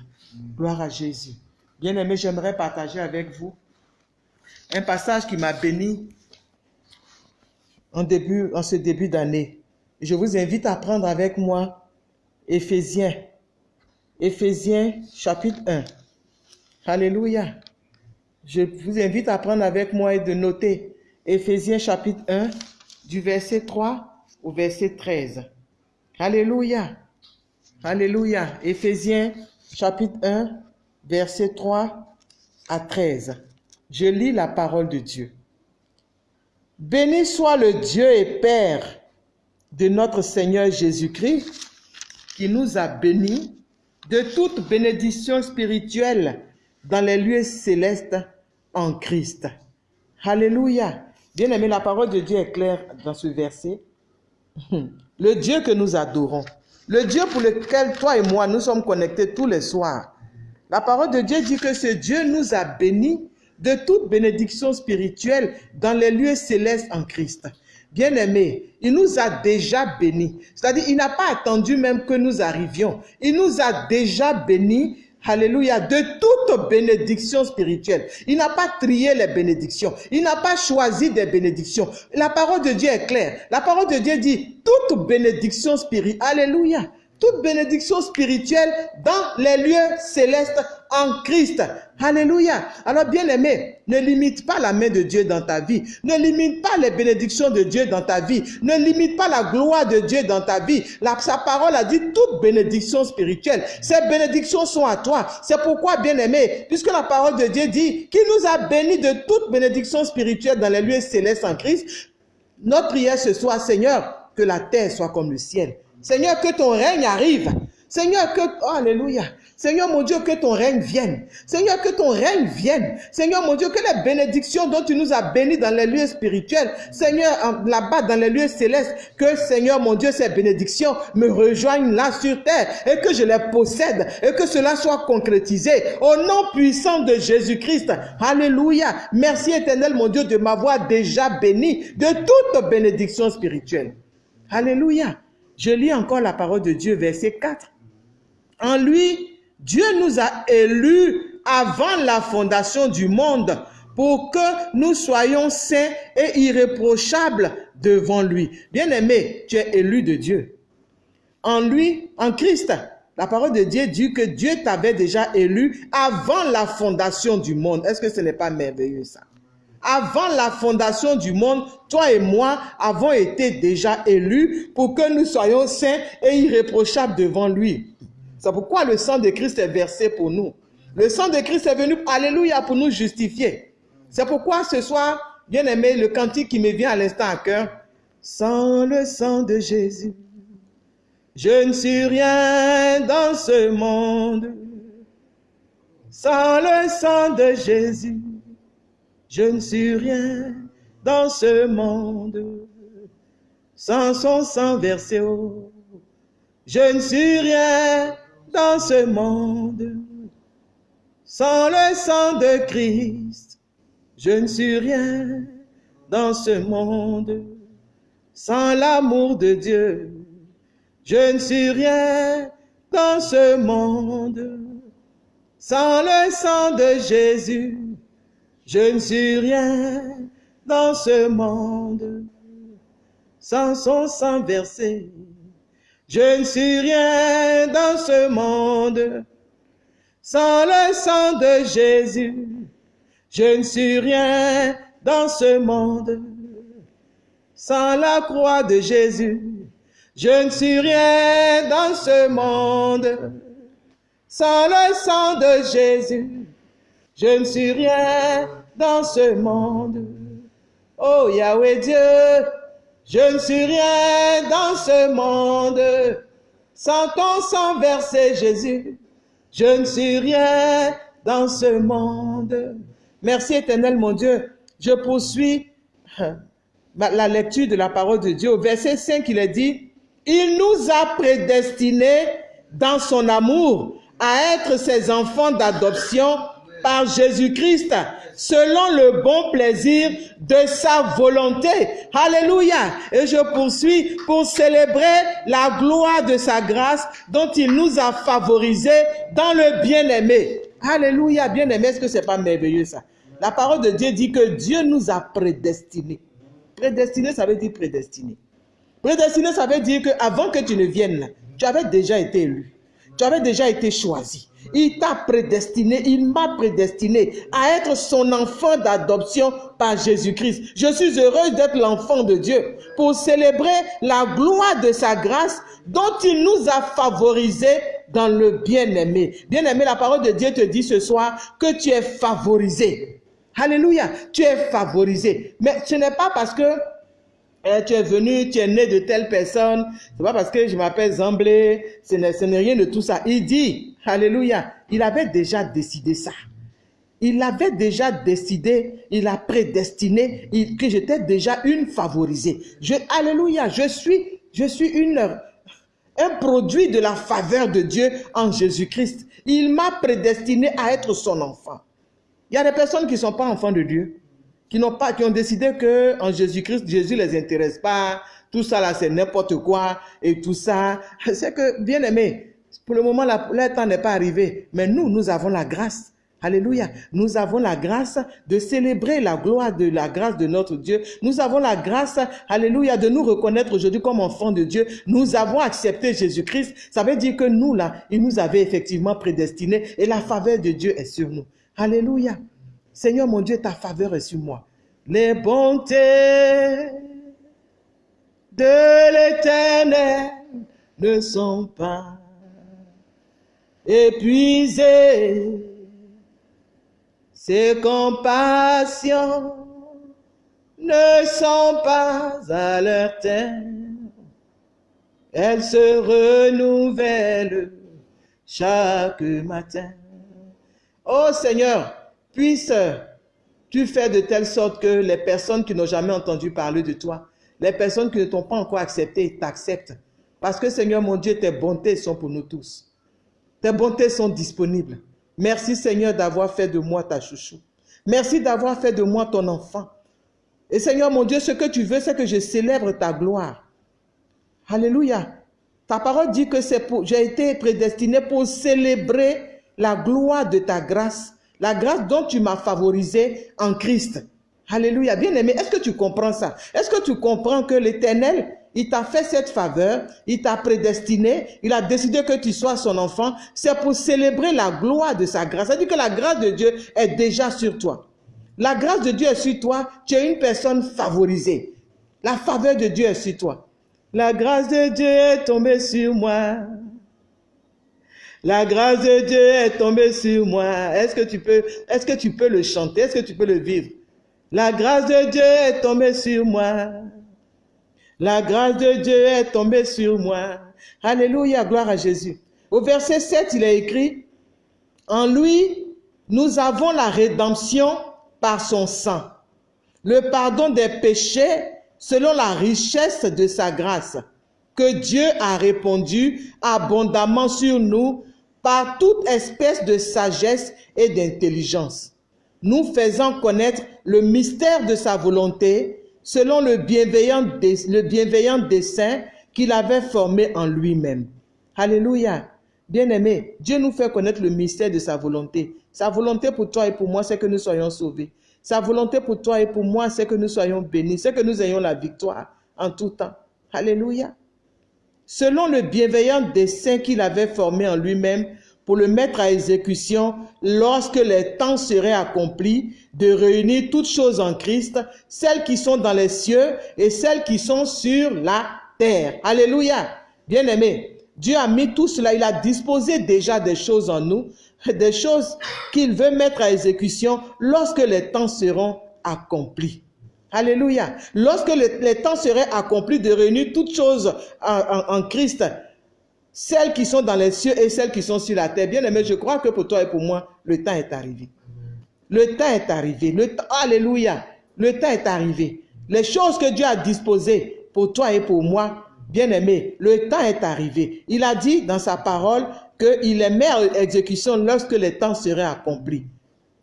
Gloire à Jésus. Bien-aimé, j'aimerais partager avec vous un passage qui m'a béni en, début, en ce début d'année. Je vous invite à prendre avec moi Éphésiens. Éphésiens chapitre 1. Alléluia. Je vous invite à prendre avec moi et de noter Éphésiens chapitre 1 du verset 3 au verset 13. Alléluia. Alléluia. Éphésiens chapitre 1 verset 3 à 13. Je lis la parole de Dieu. Béni soit le Dieu et Père de notre Seigneur Jésus-Christ, qui nous a bénis de toute bénédiction spirituelle dans les lieux célestes en Christ. Alléluia. Bien aimé, la parole de Dieu est claire dans ce verset. Le Dieu que nous adorons, le Dieu pour lequel toi et moi nous sommes connectés tous les soirs. La parole de Dieu dit que ce Dieu nous a bénis de toute bénédiction spirituelle dans les lieux célestes en Christ. Bien-aimé, il nous a déjà bénis. C'est-à-dire, il n'a pas attendu même que nous arrivions. Il nous a déjà bénis Alléluia, de toute bénédiction spirituelle. Il n'a pas trié les bénédictions. Il n'a pas choisi des bénédictions. La parole de Dieu est claire. La parole de Dieu dit toute bénédiction spirituelle. Alléluia toute bénédiction spirituelle dans les lieux célestes en Christ. Alléluia. Alors bien aimé, ne limite pas la main de Dieu dans ta vie. Ne limite pas les bénédictions de Dieu dans ta vie. Ne limite pas la gloire de Dieu dans ta vie. sa parole a dit toute bénédiction spirituelle. Ces bénédictions sont à toi. C'est pourquoi bien aimé, puisque la parole de Dieu dit qu'il nous a bénis de toute bénédiction spirituelle dans les lieux célestes en Christ, notre prière ce soir, Seigneur, que la terre soit comme le ciel. Seigneur, que ton règne arrive. Seigneur, que, oh, alléluia. Seigneur mon Dieu, que ton règne vienne. Seigneur, que ton règne vienne. Seigneur mon Dieu, que les bénédictions dont tu nous as bénis dans les lieux spirituels, Seigneur, là-bas dans les lieux célestes, que Seigneur mon Dieu, ces bénédictions me rejoignent là sur terre et que je les possède et que cela soit concrétisé au nom puissant de Jésus-Christ. Alléluia. Merci éternel mon Dieu de m'avoir déjà béni de toute bénédiction spirituelle. Alléluia. Je lis encore la parole de Dieu, verset 4. En lui, Dieu nous a élus avant la fondation du monde pour que nous soyons saints et irréprochables devant lui. Bien-aimé, tu es élu de Dieu. En lui, en Christ, la parole de Dieu dit que Dieu t'avait déjà élu avant la fondation du monde. Est-ce que ce n'est pas merveilleux ça? Avant la fondation du monde, toi et moi avons été déjà élus pour que nous soyons saints et irréprochables devant lui. C'est pourquoi le sang de Christ est versé pour nous. Le sang de Christ est venu, alléluia, pour nous justifier. C'est pourquoi ce soir, bien aimé, le cantique qui me vient à l'instant à cœur, sans le sang de Jésus, je ne suis rien dans ce monde. Sans le sang de Jésus, je ne suis rien dans ce monde sans son sang versé haut. Je ne suis rien dans ce monde sans le sang de Christ. Je ne suis rien dans ce monde sans l'amour de Dieu. Je ne suis rien dans ce monde sans le sang de Jésus. Je ne suis rien dans ce monde sans son sang versé. Je ne suis rien dans ce monde sans le sang de Jésus. Je ne suis rien dans ce monde sans la croix de Jésus. Je ne suis rien dans ce monde sans le sang de Jésus. Je ne suis rien dans ce monde. Oh Yahweh Dieu, je ne suis rien dans ce monde. Sans ton sang versé, Jésus, je ne suis rien dans ce monde. Merci éternel mon Dieu. Je poursuis la lecture de la parole de Dieu. Au verset 5, il est dit, il nous a prédestinés dans son amour à être ses enfants d'adoption par Jésus-Christ selon le bon plaisir de sa volonté. Alléluia. Et je poursuis pour célébrer la gloire de sa grâce dont il nous a favorisés dans le bien-aimé. Alléluia, bien-aimé. Est-ce que c'est pas merveilleux ça? La parole de Dieu dit que Dieu nous a prédestinés. Prédestiné, ça veut dire prédestiné. Prédestiné, ça veut dire que avant que tu ne viennes tu avais déjà été élu. Tu avais déjà été choisi. Il t'a prédestiné, il m'a prédestiné à être son enfant d'adoption par Jésus-Christ. Je suis heureuse d'être l'enfant de Dieu pour célébrer la gloire de sa grâce dont il nous a favorisés dans le bien-aimé. Bien-aimé, la parole de Dieu te dit ce soir que tu es favorisé. Alléluia, tu es favorisé. Mais ce n'est pas parce que eh, tu es venu, tu es né de telle personne. C'est pas parce que je m'appelle Zamblé. Ce n'est rien de tout ça. Il dit, Alléluia, il avait déjà décidé ça. Il avait déjà décidé, il a prédestiné que j'étais déjà une favorisée. Je, alléluia, je suis, je suis une, un produit de la faveur de Dieu en Jésus-Christ. Il m'a prédestiné à être son enfant. Il y a des personnes qui ne sont pas enfants de Dieu qui n'ont pas, qui ont décidé que en Jésus-Christ, Jésus les intéresse pas. Tout ça là, c'est n'importe quoi et tout ça. C'est que, bien aimé, pour le moment, le temps n'est pas arrivé. Mais nous, nous avons la grâce. Alléluia. Nous avons la grâce de célébrer la gloire de la grâce de notre Dieu. Nous avons la grâce, alléluia, de nous reconnaître aujourd'hui comme enfants de Dieu. Nous avons accepté Jésus-Christ. Ça veut dire que nous, là, il nous avait effectivement prédestinés et la faveur de Dieu est sur nous. Alléluia. Seigneur mon Dieu, ta faveur est sur moi. Les bontés de l'éternel ne sont pas épuisées. Ses compassions ne sont pas à leur terme. Elles se renouvellent chaque matin. Oh Seigneur, Puisses-tu faire de telle sorte que les personnes qui n'ont jamais entendu parler de toi, les personnes qui ne t'ont pas encore accepté, t'acceptent. Parce que Seigneur mon Dieu, tes bontés sont pour nous tous. Tes bontés sont disponibles. Merci Seigneur d'avoir fait de moi ta chouchou. Merci d'avoir fait de moi ton enfant. Et Seigneur mon Dieu, ce que tu veux, c'est que je célèbre ta gloire. Alléluia. Ta parole dit que j'ai été prédestiné pour célébrer la gloire de ta grâce la grâce dont tu m'as favorisé en Christ. Alléluia. Bien aimé, est-ce que tu comprends ça? Est-ce que tu comprends que l'Éternel, il t'a fait cette faveur, il t'a prédestiné, il a décidé que tu sois son enfant. C'est pour célébrer la gloire de sa grâce. C'est-à-dire que la grâce de Dieu est déjà sur toi. La grâce de Dieu est sur toi. Tu es une personne favorisée. La faveur de Dieu est sur toi. La grâce de Dieu est tombée sur moi. La grâce de Dieu est tombée sur moi. Est-ce que tu peux, est-ce que tu peux le chanter? Est-ce que tu peux le vivre? La grâce de Dieu est tombée sur moi. La grâce de Dieu est tombée sur moi. Alléluia, gloire à Jésus. Au verset 7, il est écrit, en lui, nous avons la rédemption par son sang, le pardon des péchés selon la richesse de sa grâce, que Dieu a répondu abondamment sur nous par toute espèce de sagesse et d'intelligence, nous faisant connaître le mystère de sa volonté selon le bienveillant, le bienveillant dessein qu'il avait formé en lui-même. Alléluia. Bien-aimé, Dieu nous fait connaître le mystère de sa volonté. Sa volonté pour toi et pour moi, c'est que nous soyons sauvés. Sa volonté pour toi et pour moi, c'est que nous soyons bénis, c'est que nous ayons la victoire en tout temps. Alléluia selon le bienveillant dessein qu'il avait formé en lui-même pour le mettre à exécution lorsque les temps seraient accomplis, de réunir toutes choses en Christ, celles qui sont dans les cieux et celles qui sont sur la terre. Alléluia. Bien-aimé, Dieu a mis tout cela, il a disposé déjà des choses en nous, des choses qu'il veut mettre à exécution lorsque les temps seront accomplis. Alléluia. Lorsque le, temps serait accompli de réunir toutes choses en, Christ, celles qui sont dans les cieux et celles qui sont sur la terre. Bien aimé, je crois que pour toi et pour moi, le temps est arrivé. Le temps est arrivé. Le Alléluia. Le temps est arrivé. Les choses que Dieu a disposées pour toi et pour moi, bien aimé, le temps est arrivé. Il a dit dans sa parole qu'il les met à exécution lorsque le temps serait accompli.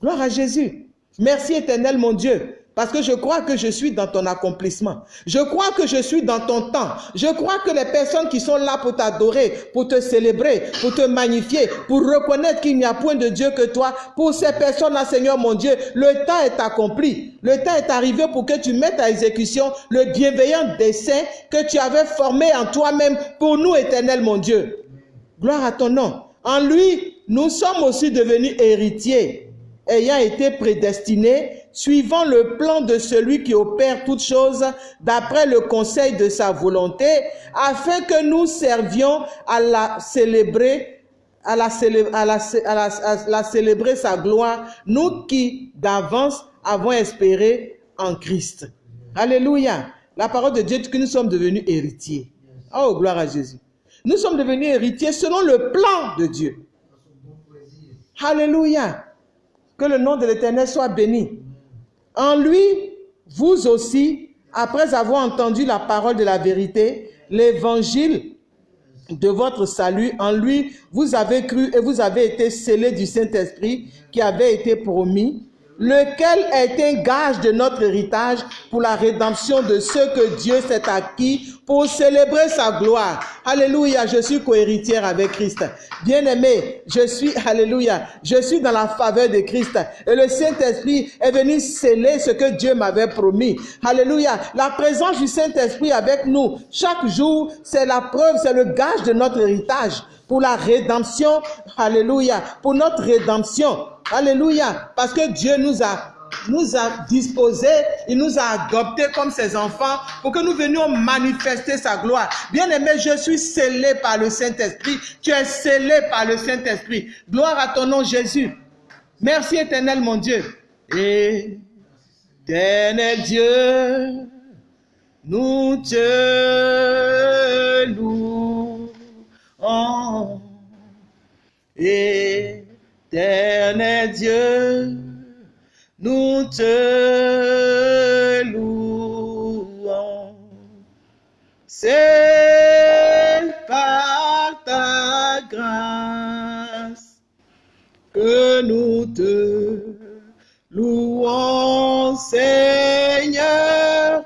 Gloire à Jésus. Merci éternel mon Dieu parce que je crois que je suis dans ton accomplissement. Je crois que je suis dans ton temps. Je crois que les personnes qui sont là pour t'adorer, pour te célébrer, pour te magnifier, pour reconnaître qu'il n'y a point de Dieu que toi, pour ces personnes-là, Seigneur mon Dieu, le temps est accompli. Le temps est arrivé pour que tu mettes à exécution le bienveillant dessein que tu avais formé en toi-même pour nous, éternel mon Dieu. Gloire à ton nom. En lui, nous sommes aussi devenus héritiers, ayant été prédestinés, suivant le plan de celui qui opère toutes choses d'après le conseil de sa volonté, afin que nous servions à la célébrer à la, sa gloire, nous qui d'avance avons espéré en Christ. Alléluia. La parole de Dieu dit que nous sommes devenus héritiers. Oh, gloire à Jésus. Nous sommes devenus héritiers selon le plan de Dieu. Alléluia. Que le nom de l'Éternel soit béni. En lui, vous aussi, après avoir entendu la parole de la vérité, l'évangile de votre salut, en lui, vous avez cru et vous avez été scellés du Saint-Esprit qui avait été promis, lequel est un gage de notre héritage pour la rédemption de ceux que Dieu s'est acquis pour célébrer sa gloire? Alléluia, je suis cohéritière avec Christ. Bien-aimé, je suis, alléluia, je suis dans la faveur de Christ. Et le Saint-Esprit est venu sceller ce que Dieu m'avait promis. Alléluia, la présence du Saint-Esprit avec nous chaque jour, c'est la preuve, c'est le gage de notre héritage pour la rédemption. Alléluia, pour notre rédemption. Alléluia, parce que Dieu nous a nous a disposés, il nous a adoptés comme ses enfants pour que nous venions manifester sa gloire. Bien-aimé, je suis scellé par le Saint-Esprit. Tu es scellé par le Saint-Esprit. Gloire à ton nom, Jésus. Merci éternel, mon Dieu. Éternel Dieu, nous te louons. Éternel Dieu, nous te louons. C'est par ta grâce que nous te louons, Seigneur.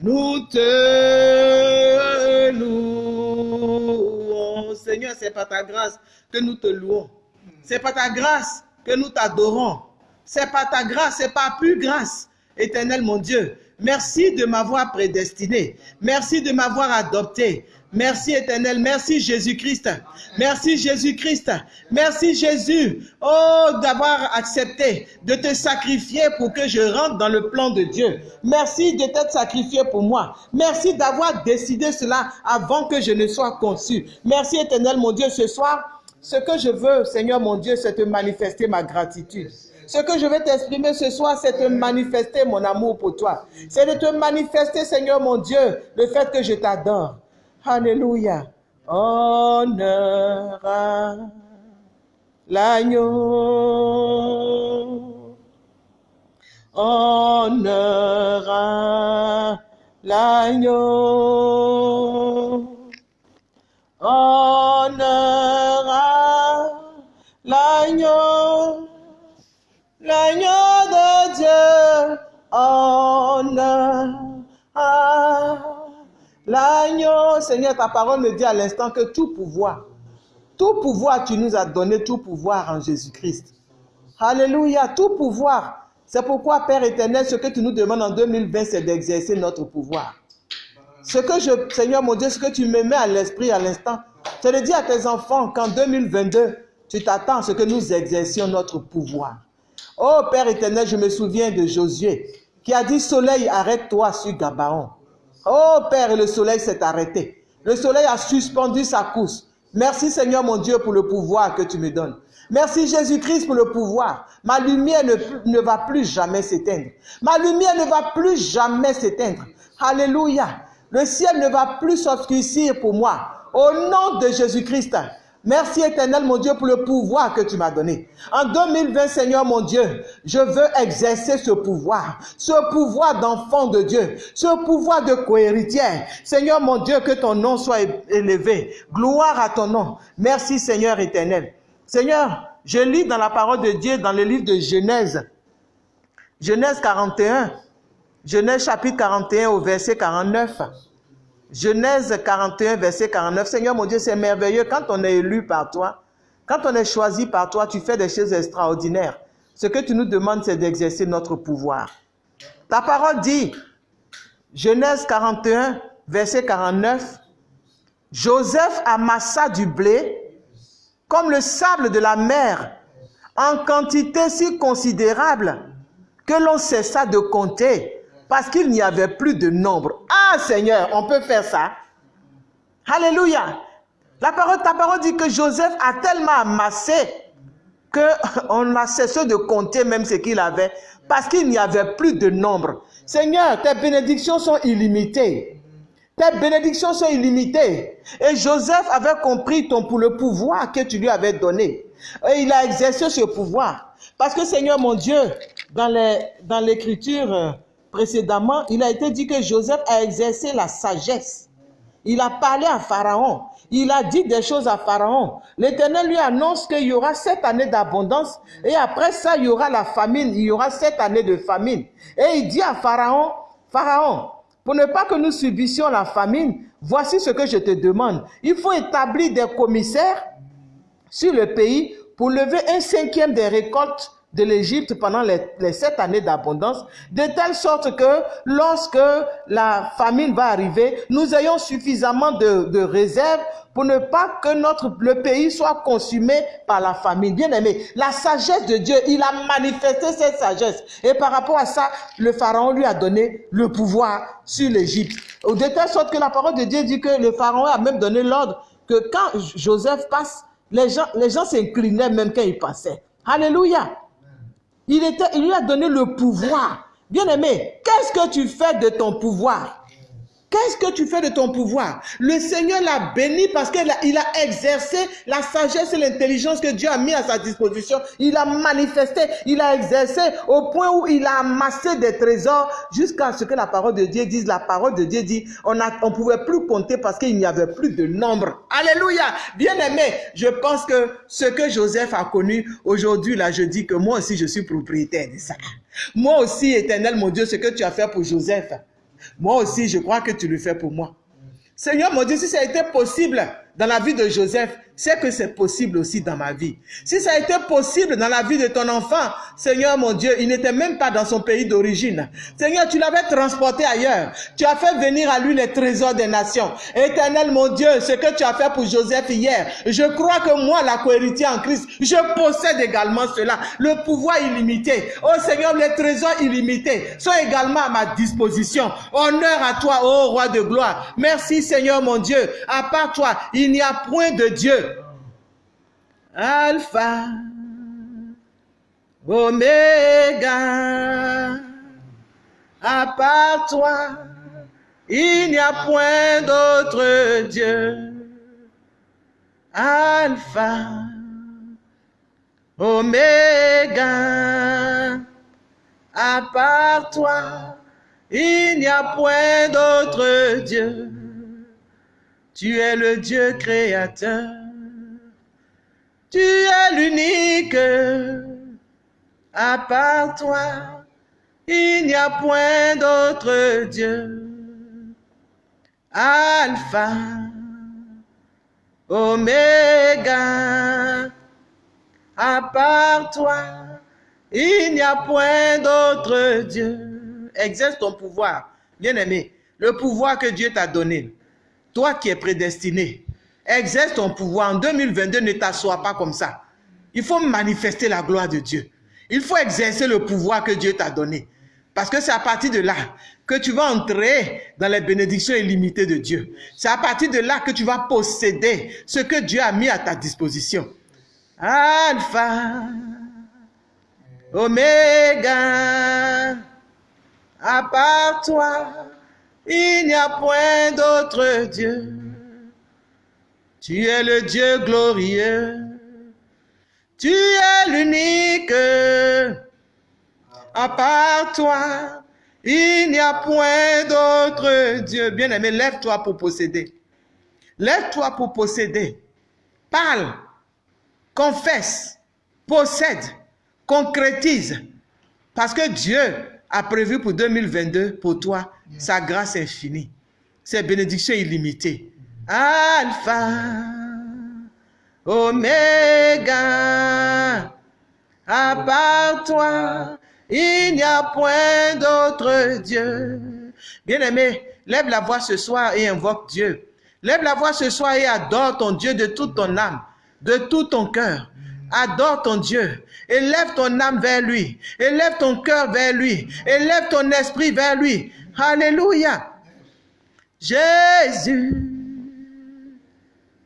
Nous te louons. Seigneur, c'est par ta grâce que nous te louons. C'est par ta grâce que nous t'adorons. C'est par ta grâce, c'est par plus grâce. Éternel mon Dieu, merci de m'avoir prédestiné. Merci de m'avoir adopté. Merci éternel, merci Jésus-Christ. Merci Jésus-Christ. Merci Jésus. Oh, d'avoir accepté de te sacrifier pour que je rentre dans le plan de Dieu. Merci de t'être sacrifié pour moi. Merci d'avoir décidé cela avant que je ne sois conçu. Merci éternel mon Dieu ce soir. Ce que je veux, Seigneur mon Dieu, c'est te manifester ma gratitude. Ce que je vais t'exprimer ce soir, c'est te manifester mon amour pour toi. C'est de te manifester, Seigneur mon Dieu, le fait que je t'adore. Alléluia. Honneur à l'agneau. Honneur à l'agneau. Honneur l'agneau. Seigneur, ta parole me dit à l'instant que tout pouvoir, tout pouvoir, tu nous as donné tout pouvoir en Jésus-Christ. Alléluia, tout pouvoir. C'est pourquoi, Père éternel, ce que tu nous demandes en 2020, c'est d'exercer notre pouvoir. Ce que je, Seigneur mon Dieu, ce que tu me mets à l'esprit à l'instant, c'est de dire à tes enfants qu'en 2022, tu t'attends à ce que nous exercions notre pouvoir. Oh Père éternel, je me souviens de Josué qui a dit Soleil, arrête-toi sur Gabaon. Oh Père, le soleil s'est arrêté. Le soleil a suspendu sa course. Merci Seigneur mon Dieu pour le pouvoir que tu me donnes. Merci Jésus-Christ pour le pouvoir. Ma lumière ne, ne va plus jamais s'éteindre. Ma lumière ne va plus jamais s'éteindre. Alléluia. Le ciel ne va plus s'obscurcir pour moi. Au nom de Jésus-Christ. Merci éternel mon Dieu pour le pouvoir que tu m'as donné. En 2020 Seigneur mon Dieu, je veux exercer ce pouvoir, ce pouvoir d'enfant de Dieu, ce pouvoir de cohéritière. Seigneur mon Dieu, que ton nom soit élevé. Gloire à ton nom. Merci Seigneur éternel. Seigneur, je lis dans la parole de Dieu dans le livre de Genèse. Genèse 41. Genèse chapitre 41 au verset 49. Genèse 41, verset 49. Seigneur mon Dieu, c'est merveilleux quand on est élu par toi. Quand on est choisi par toi, tu fais des choses extraordinaires. Ce que tu nous demandes, c'est d'exercer notre pouvoir. Ta parole dit, Genèse 41, verset 49, Joseph amassa du blé comme le sable de la mer, en quantité si considérable que l'on cessa de compter parce qu'il n'y avait plus de nombre. Ah Seigneur, on peut faire ça. Alléluia. La parole, ta parole dit que Joseph a tellement amassé qu'on a cessé de compter même ce qu'il avait parce qu'il n'y avait plus de nombre. Seigneur, tes bénédictions sont illimitées. Tes bénédictions sont illimitées. Et Joseph avait compris ton, le pouvoir que tu lui avais donné. Et il a exercé ce pouvoir. Parce que Seigneur mon Dieu, dans l'écriture dans euh, précédemment, il a été dit que Joseph a exercé la sagesse. Il a parlé à Pharaon. Il a dit des choses à Pharaon. L'Éternel lui annonce qu'il y aura sept années d'abondance et après ça, il y aura la famine. Il y aura sept années de famine. Et il dit à Pharaon, Pharaon, pour ne pas que nous subissions la famine, voici ce que je te demande. Il faut établir des commissaires sur le pays pour lever un cinquième des récoltes de l'Égypte pendant les, sept années d'abondance, de telle sorte que lorsque la famine va arriver, nous ayons suffisamment de, de réserves pour ne pas que notre, le pays soit consumé par la famine. Bien aimé, la sagesse de Dieu, il a manifesté cette sagesse. Et par rapport à ça, le Pharaon lui a donné le pouvoir sur l'Égypte. De telle sorte que la parole de Dieu dit que le Pharaon a même donné l'ordre que quand Joseph passe, les gens, les gens s'inclinaient même quand il passait. Alléluia. Il, était, il lui a donné le pouvoir. Bien aimé, qu'est-ce que tu fais de ton pouvoir? Qu'est-ce que tu fais de ton pouvoir? Le Seigneur l'a béni parce qu'il a, exercé la sagesse et l'intelligence que Dieu a mis à sa disposition. Il a manifesté, il a exercé au point où il a amassé des trésors jusqu'à ce que la parole de Dieu dise. La parole de Dieu dit, on ne pouvait plus compter parce qu'il n'y avait plus de nombre. Alléluia. Bien aimé, je pense que ce que Joseph a connu aujourd'hui, là, je dis que moi aussi, je suis propriétaire de ça. Moi aussi, éternel, mon Dieu, ce que tu as fait pour Joseph, moi aussi, je crois que tu le fais pour moi. Seigneur mon Dieu, si ça a été possible dans la vie de Joseph, c'est que c'est possible aussi dans ma vie. Si ça a été possible dans la vie de ton enfant, Seigneur mon Dieu, il n'était même pas dans son pays d'origine. Seigneur, tu l'avais transporté ailleurs. Tu as fait venir à lui les trésors des nations. Éternel mon Dieu, ce que tu as fait pour Joseph hier, je crois que moi, la cohéritier en Christ, je possède également cela. Le pouvoir illimité. Oh Seigneur, les trésors illimités sont également à ma disposition. Honneur à toi, ô roi de gloire. Merci Seigneur mon Dieu. À part toi, il n'y a point de Dieu. Alpha, Oméga, à part toi, il n'y a point d'autre Dieu. Alpha, Oméga, à part toi, il n'y a point d'autre Dieu. Tu es le Dieu créateur. Tu es l'unique. À part toi, il n'y a point d'autre Dieu. Alpha, Oméga. À part toi, il n'y a point d'autre Dieu. Exerce ton pouvoir, bien-aimé, le pouvoir que Dieu t'a donné. Toi qui es prédestiné, exerce ton pouvoir. En 2022, ne t'assois pas comme ça. Il faut manifester la gloire de Dieu. Il faut exercer le pouvoir que Dieu t'a donné. Parce que c'est à partir de là que tu vas entrer dans les bénédictions illimitées de Dieu. C'est à partir de là que tu vas posséder ce que Dieu a mis à ta disposition. Alpha, Oméga, à part toi, il n'y a point d'autre Dieu. Tu es le Dieu glorieux. Tu es l'unique. À part toi, il n'y a point d'autre Dieu. Bien-aimé, lève-toi pour posséder. Lève-toi pour posséder. Parle. Confesse. Possède. Concrétise. Parce que Dieu a prévu pour 2022, pour toi, sa grâce infinie, ses bénédictions illimitées. Alpha, Oméga, à part toi, il n'y a point d'autre Dieu. Bien-aimé, lève la voix ce soir et invoque Dieu. Lève la voix ce soir et adore ton Dieu de toute ton âme, de tout ton cœur. Adore ton Dieu. Élève ton âme vers lui. Élève ton cœur vers lui. Élève ton esprit vers lui. Alléluia. Jésus,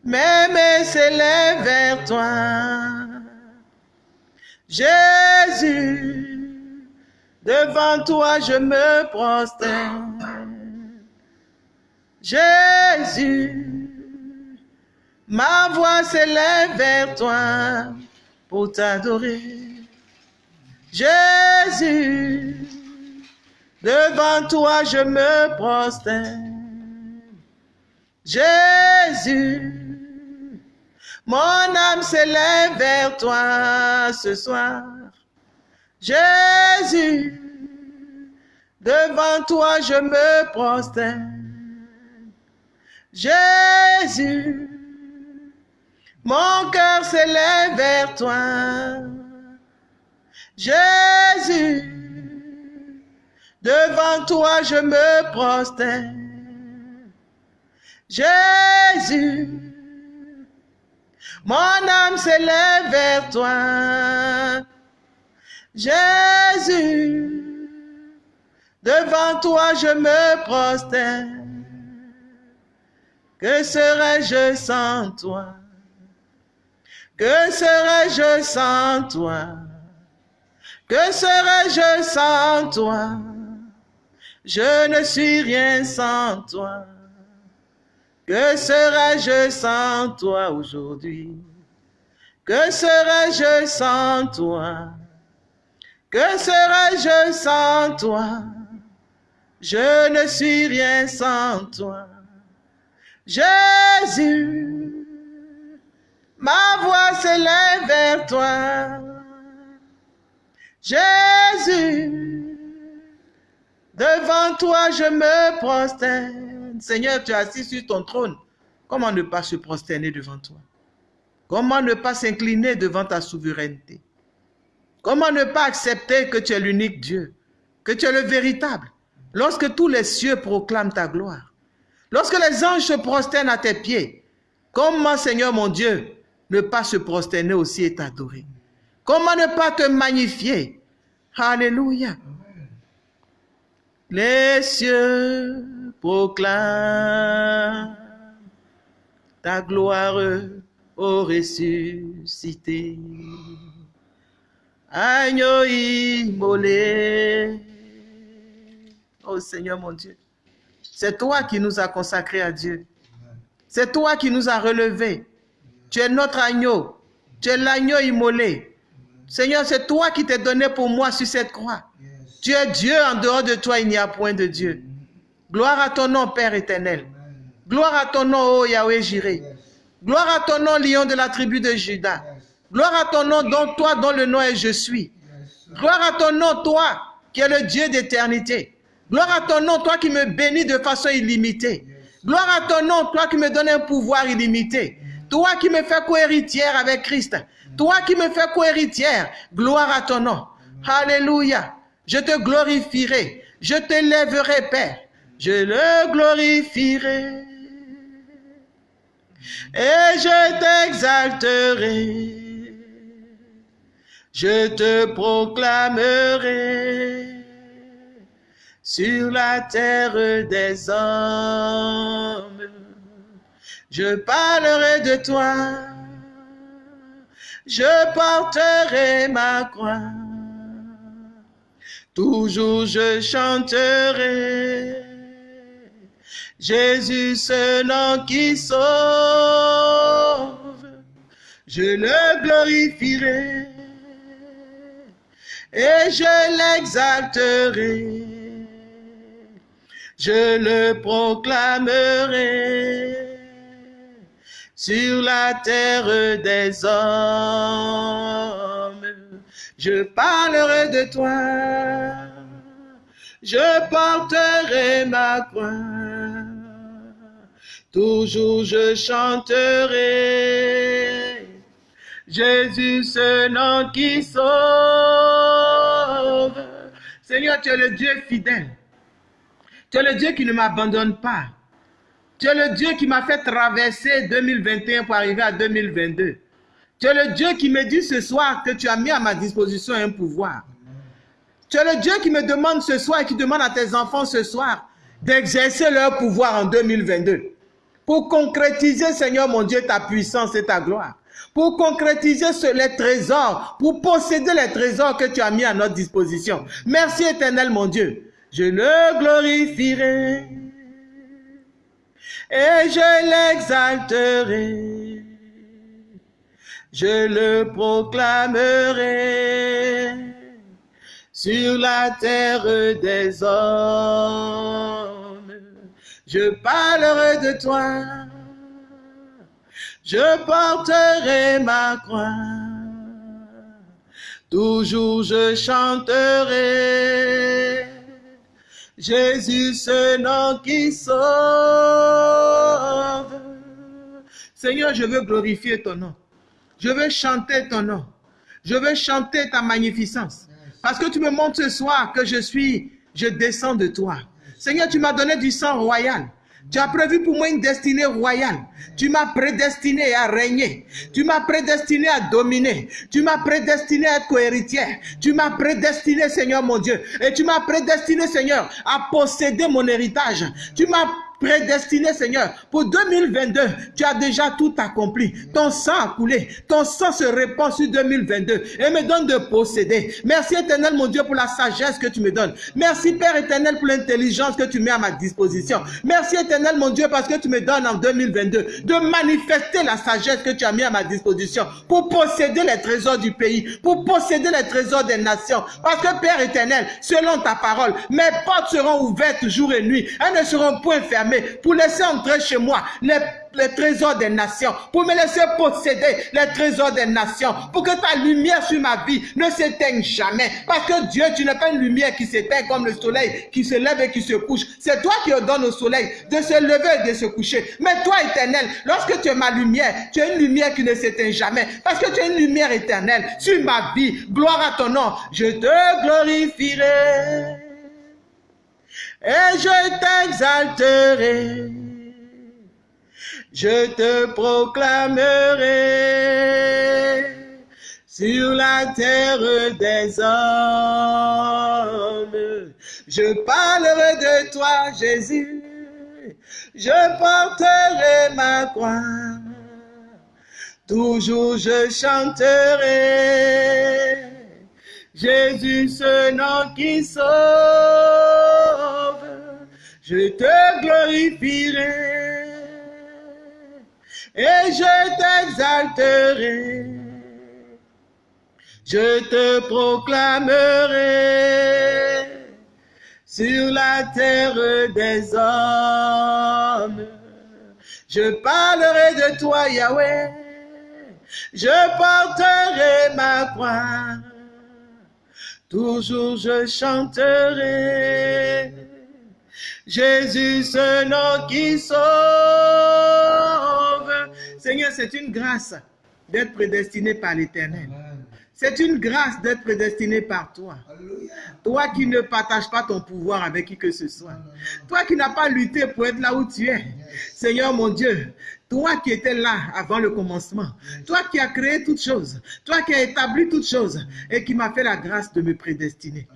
mes s'élève vers toi. Jésus, devant toi je me prosterne. Jésus, ma voix s'élève vers toi pour t'adorer. Jésus, devant toi je me prosterne. Jésus, mon âme s'élève vers toi ce soir. Jésus, devant toi je me prosterne. Jésus, mon cœur s'élève vers toi. Jésus, devant toi je me prosterne. Jésus, mon âme s'élève vers toi. Jésus, devant toi je me prosterne. Que serais-je sans toi? Que serais-je sans toi? Que serais-je sans toi? Je ne suis rien sans toi. Que serais-je sans toi aujourd'hui? Que serais-je sans toi? Que serais-je sans toi? Je ne suis rien sans toi. Jésus, ma voix s'élève vers toi. Jésus, devant toi je me prosterne. Seigneur, tu es assis sur ton trône. Comment ne pas se prosterner devant toi? Comment ne pas s'incliner devant ta souveraineté? Comment ne pas accepter que tu es l'unique Dieu, que tu es le véritable, lorsque tous les cieux proclament ta gloire, lorsque les anges se prosternent à tes pieds Comment, Seigneur mon Dieu, ne pas se prosterner aussi et t'adorer? Comment ne pas te magnifier? Alléluia. Les cieux proclame ta gloire au ressuscité. Agneau immolé. Oh Seigneur mon Dieu, c'est toi qui nous as consacrés à Dieu. C'est toi qui nous as relevés. Tu es notre agneau. Tu es l'agneau immolé. Seigneur, c'est toi qui t'es donné pour moi sur cette croix. Tu es Dieu, en dehors de toi, il n'y a point de Dieu. Gloire à ton nom, Père éternel. Gloire à ton nom, ô Yahweh Jiré. Gloire à ton nom, lion de la tribu de Judas. Gloire à ton nom, dont toi, dont le nom est Je suis. Gloire à ton nom, toi, qui es le Dieu d'éternité. Gloire à ton nom, toi qui me bénis de façon illimitée. Gloire à ton nom, toi qui me donnes un pouvoir illimité. Toi qui me fais co-héritière avec Christ. Toi qui me fais co-héritière. Gloire à ton nom. Alléluia. Je te glorifierai. Je te lèverai, Père je le glorifierai et je t'exalterai. Je te proclamerai sur la terre des hommes. Je parlerai de toi, je porterai ma croix. Toujours je chanterai Jésus, ce nom qui sauve, je le glorifierai et je l'exalterai. Je le proclamerai sur la terre des hommes. Je parlerai de toi, je porterai ma croix toujours je chanterai. Jésus, ce nom qui sauve. Seigneur, tu es le Dieu fidèle. Tu es le Dieu qui ne m'abandonne pas. Tu es le Dieu qui m'a fait traverser 2021 pour arriver à 2022. Tu es le Dieu qui me dit ce soir que tu as mis à ma disposition un pouvoir. Tu es le Dieu qui me demande ce soir et qui demande à tes enfants ce soir d'exercer leur pouvoir en 2022. Pour concrétiser, Seigneur mon Dieu, ta puissance et ta gloire. Pour concrétiser les trésors, pour posséder les trésors que tu as mis à notre disposition. Merci éternel mon Dieu. Je le glorifierai et je l'exalterai. Je le proclamerai sur la terre des hommes. Je parlerai de toi. Je porterai ma croix. Toujours je chanterai. Jésus, ce nom qui sauve. Seigneur, je veux glorifier ton nom. Je veux chanter ton nom. Je veux chanter ta magnificence. Parce que tu me montres ce soir que je suis, je descends de toi. Seigneur, tu m'as donné du sang royal. Tu as prévu pour moi une destinée royale. Tu m'as prédestiné à régner. Tu m'as prédestiné à dominer. Tu m'as prédestiné à être cohéritière. Tu m'as prédestiné, Seigneur mon Dieu. Et tu m'as prédestiné, Seigneur, à posséder mon héritage. Tu m'as prédestiné, Seigneur. Pour 2022, tu as déjà tout accompli. Ton sang a coulé. Ton sang se répand sur 2022 et me donne de posséder. Merci éternel, mon Dieu, pour la sagesse que tu me donnes. Merci Père éternel pour l'intelligence que tu mets à ma disposition. Merci éternel, mon Dieu, parce que tu me donnes en 2022 de manifester la sagesse que tu as mis à ma disposition pour posséder les trésors du pays, pour posséder les trésors des nations. Parce que Père éternel, selon ta parole, mes portes seront ouvertes jour et nuit. Elles ne seront point fermées pour laisser entrer chez moi les, trésors des nations, pour me laisser posséder les trésors des nations, pour que ta lumière sur ma vie ne s'éteigne jamais. Parce que Dieu, tu n'es pas une lumière qui s'éteint comme le soleil qui se lève et qui se couche. C'est toi qui ordonnes au soleil de se lever et de se coucher. Mais toi, éternel, lorsque tu es ma lumière, tu es une lumière qui ne s'éteint jamais. Parce que tu es une lumière éternelle sur ma vie. Gloire à ton nom. Je te glorifierai et je t'exalterai. Je te proclamerai sur la terre des hommes. Je parlerai de toi, Jésus. Je porterai ma croix. Toujours je chanterai Jésus, ce nom qui sauve, je te glorifierai et je t'exalterai. Je te proclamerai sur la terre des hommes. Je parlerai de toi, Yahweh. Je porterai ma croix Toujours je chanterai Jésus, ce nom qui sauve. Seigneur, c'est une grâce d'être prédestiné par l'Éternel. C'est une grâce d'être prédestiné par toi. Toi qui ne partages pas ton pouvoir avec qui que ce soit. Toi qui n'as pas lutté pour être là où tu es. Seigneur mon Dieu, toi qui étais là avant le commencement, toi qui as créé toutes choses, toi qui as établi toutes choses et qui m'a fait la grâce de me prédestiner.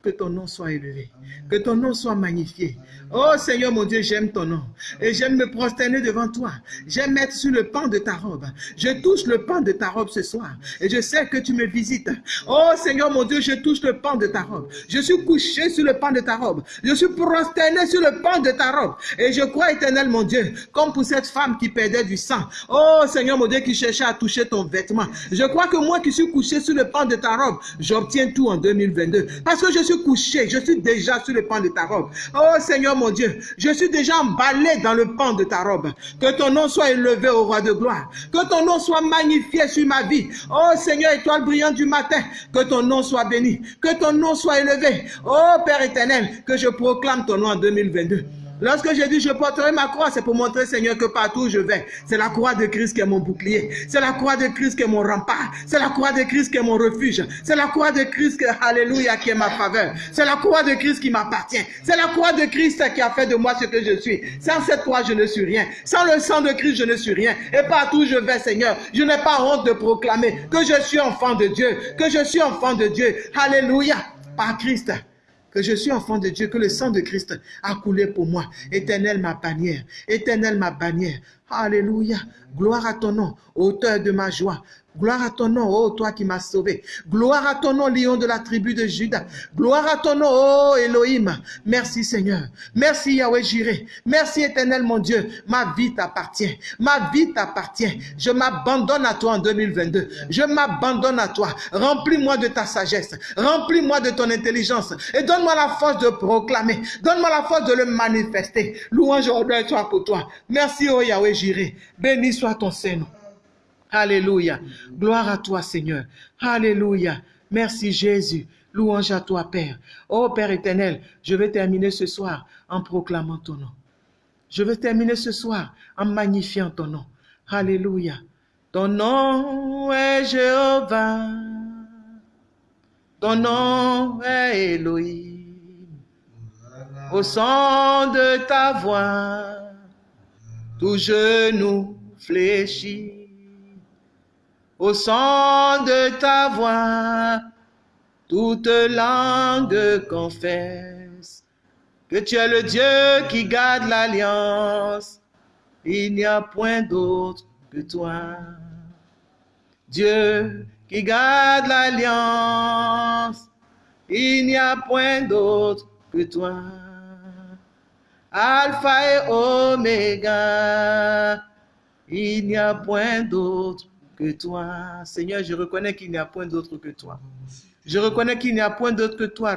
Que ton nom soit élevé. Que ton nom soit magnifié. Oh Seigneur mon Dieu, j'aime ton nom. Et j'aime me prosterner devant toi. J'aime être sur le pan de ta robe. Je touche le pan de ta robe ce soir. Et je sais que tu me visites. Oh Seigneur mon Dieu, je touche le pan de ta robe. Je suis couché sur le pan de ta robe. Je suis prosterné sur le pan de ta robe. Et je crois éternel mon Dieu, comme pour cette femme qui perdait du sang. Oh Seigneur mon Dieu, qui cherchait à toucher ton vêtement. Je crois que moi qui suis couché sur le pan de ta robe, j'obtiens tout en 2022. Parce que je couché, je suis déjà sur le pan de ta robe. Oh Seigneur mon Dieu, je suis déjà emballé dans le pan de ta robe. Que ton nom soit élevé au roi de gloire. Que ton nom soit magnifié sur ma vie. Oh Seigneur, étoile brillante du matin, que ton nom soit béni. Que ton nom soit élevé. Oh Père éternel, que je proclame ton nom en 2022. Lorsque j'ai dit je porterai ma croix, c'est pour montrer, Seigneur, que partout où je vais, c'est la croix de Christ qui est mon bouclier. C'est la croix de Christ qui est mon rempart. C'est la croix de Christ qui est mon refuge. C'est la croix de Christ, qui, alléluia, qui est ma faveur. C'est la croix de Christ qui m'appartient. C'est la croix de Christ qui a fait de moi ce que je suis. Sans cette croix, je ne suis rien. Sans le sang de Christ, je ne suis rien. Et partout où je vais, Seigneur, je n'ai pas honte de proclamer que je suis enfant de Dieu. Que je suis enfant de Dieu. Alléluia. Par Christ je suis enfant de Dieu, que le sang de Christ a coulé pour moi. Éternel ma bannière, éternel ma bannière. Alléluia. Gloire à ton nom, auteur de ma joie. Gloire à ton nom, oh toi qui m'as sauvé. Gloire à ton nom, lion de la tribu de Judas. Gloire à ton nom, oh Elohim. Merci Seigneur. Merci Yahweh Jireh. Merci éternel mon Dieu. Ma vie t'appartient. Ma vie t'appartient. Je m'abandonne à toi en 2022. Je m'abandonne à toi. Remplis-moi de ta sagesse. Remplis-moi de ton intelligence. Et donne-moi la force de proclamer. Donne-moi la force de le manifester. Louange et toi pour toi. Merci, oh Yahweh Jireh. Béni soit ton Seigneur. Alléluia. Gloire à toi, Seigneur. Alléluia. Merci, Jésus. Louange à toi, Père. Oh, Père éternel, je vais terminer ce soir en proclamant ton nom. Je vais terminer ce soir en magnifiant ton nom. Alléluia. Ton nom est Jéhovah. Ton nom est Elohim. Au son de ta voix, tout genou fléchit au son de ta voix, toute langue confesse que tu es le Dieu qui garde l'alliance. Il n'y a point d'autre que toi. Dieu qui garde l'alliance. Il n'y a point d'autre que toi. Alpha et Oméga. Il n'y a point d'autre que toi. Seigneur, je reconnais qu'il n'y a point d'autre que toi. Je reconnais qu'il n'y a point d'autre que toi.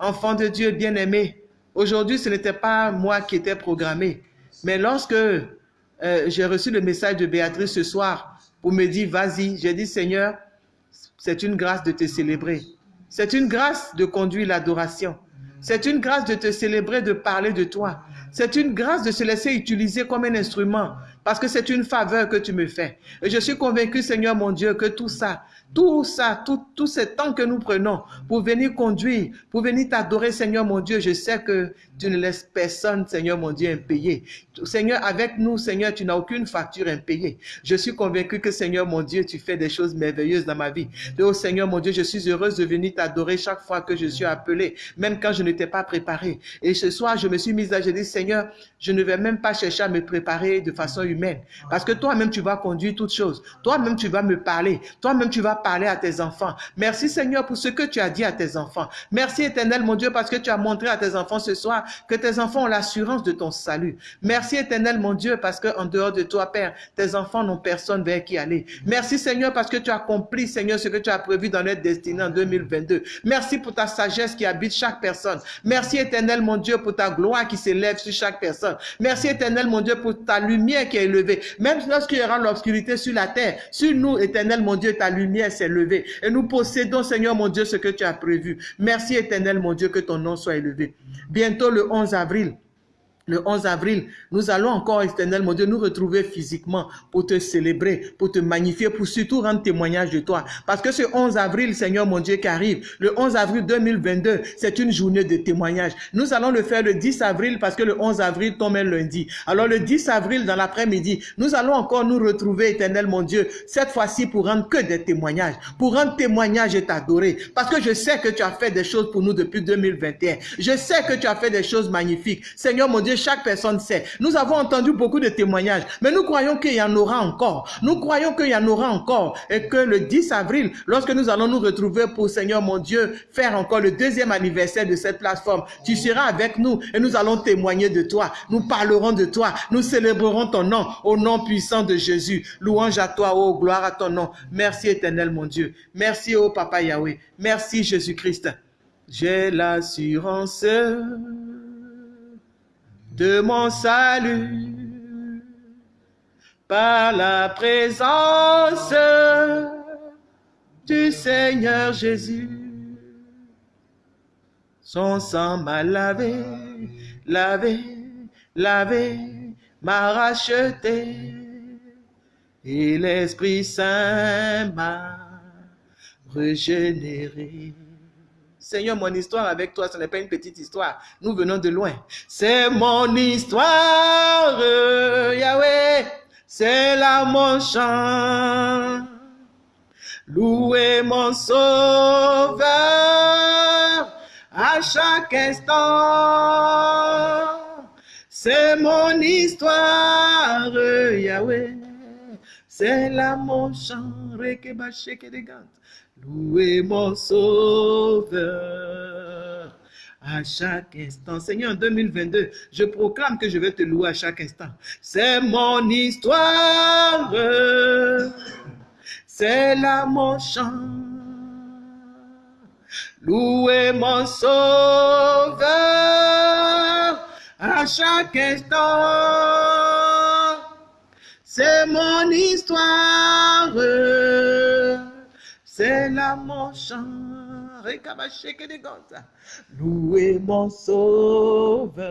Enfant de Dieu bien-aimé, aujourd'hui ce n'était pas moi qui étais programmé, mais lorsque euh, j'ai reçu le message de Béatrice ce soir pour me dire vas-y, j'ai dit Seigneur, c'est une grâce de te célébrer. C'est une grâce de conduire l'adoration. C'est une grâce de te célébrer, de parler de toi. C'est une grâce de se laisser utiliser comme un instrument parce que c'est une faveur que tu me fais. Et je suis convaincu, Seigneur mon Dieu, que tout ça, tout ça, tout, tout ce temps que nous prenons pour venir conduire, pour venir t'adorer, Seigneur mon Dieu, je sais que tu ne laisses personne, Seigneur mon Dieu, impayé. Seigneur, avec nous, Seigneur, tu n'as aucune facture impayée. Je suis convaincu que, Seigneur mon Dieu, tu fais des choses merveilleuses dans ma vie. Et oh Seigneur mon Dieu, je suis heureuse de venir t'adorer chaque fois que je suis appelé, même quand je n'étais pas préparé. Et ce soir, je me suis mise à, je dis, Seigneur, je ne vais même pas chercher à me préparer de façon humaine. Parce que toi-même, tu vas conduire toutes choses. Toi-même, tu vas me parler. Toi-même, tu vas parler à tes enfants. Merci Seigneur pour ce que tu as dit à tes enfants. Merci éternel mon Dieu parce que tu as montré à tes enfants ce soir que tes enfants ont l'assurance de ton salut. Merci éternel mon Dieu parce que en dehors de toi Père, tes enfants n'ont personne vers qui aller. Merci Seigneur parce que tu as accompli Seigneur ce que tu as prévu dans notre destinée en 2022. Merci pour ta sagesse qui habite chaque personne. Merci éternel mon Dieu pour ta gloire qui s'élève sur chaque personne. Merci éternel mon Dieu pour ta lumière qui est élevée. Même lorsqu'il y aura l'obscurité sur la terre, sur nous éternel mon Dieu, ta lumière levée. Et nous possédons Seigneur mon Dieu ce que tu as prévu. Merci éternel mon Dieu que ton nom soit élevé. Bientôt le 11 avril, le 11 avril, nous allons encore, éternel mon Dieu, nous retrouver physiquement pour te célébrer, pour te magnifier, pour surtout rendre témoignage de toi. Parce que ce 11 avril, Seigneur mon Dieu, qui arrive, le 11 avril 2022, c'est une journée de témoignage. Nous allons le faire le 10 avril parce que le 11 avril tombe un lundi. Alors le 10 avril, dans l'après-midi, nous allons encore nous retrouver, éternel mon Dieu, cette fois-ci pour rendre que des témoignages, pour rendre témoignage et t'adorer. Parce que je sais que tu as fait des choses pour nous depuis 2021. Je sais que tu as fait des choses magnifiques. Seigneur mon Dieu, chaque personne sait. Nous avons entendu beaucoup de témoignages, mais nous croyons qu'il y en aura encore. Nous croyons qu'il y en aura encore et que le 10 avril, lorsque nous allons nous retrouver pour Seigneur mon Dieu, faire encore le deuxième anniversaire de cette plateforme, tu seras avec nous et nous allons témoigner de toi. Nous parlerons de toi. Nous célébrerons ton nom au nom puissant de Jésus. Louange à toi, oh gloire à ton nom. Merci éternel mon Dieu. Merci, oh Papa Yahweh. Merci Jésus-Christ. J'ai l'assurance de mon salut par la présence du Seigneur Jésus. Son sang m'a lavé, lavé, lavé, m'a racheté. Et l'Esprit Saint m'a régénéré. Seigneur, mon histoire avec toi, ce n'est pas une petite histoire. Nous venons de loin. C'est mon histoire, Yahweh. C'est là mon chant. Louez mon sauveur à chaque instant. C'est mon histoire, Yahweh. C'est là mon chant. Louez mon sauveur à chaque instant. Seigneur, en 2022, je proclame que je vais te louer à chaque instant. C'est mon histoire. C'est là mon chant. Louez mon sauveur à chaque instant. C'est mon histoire. C'est mon chant. Louez mon sauveur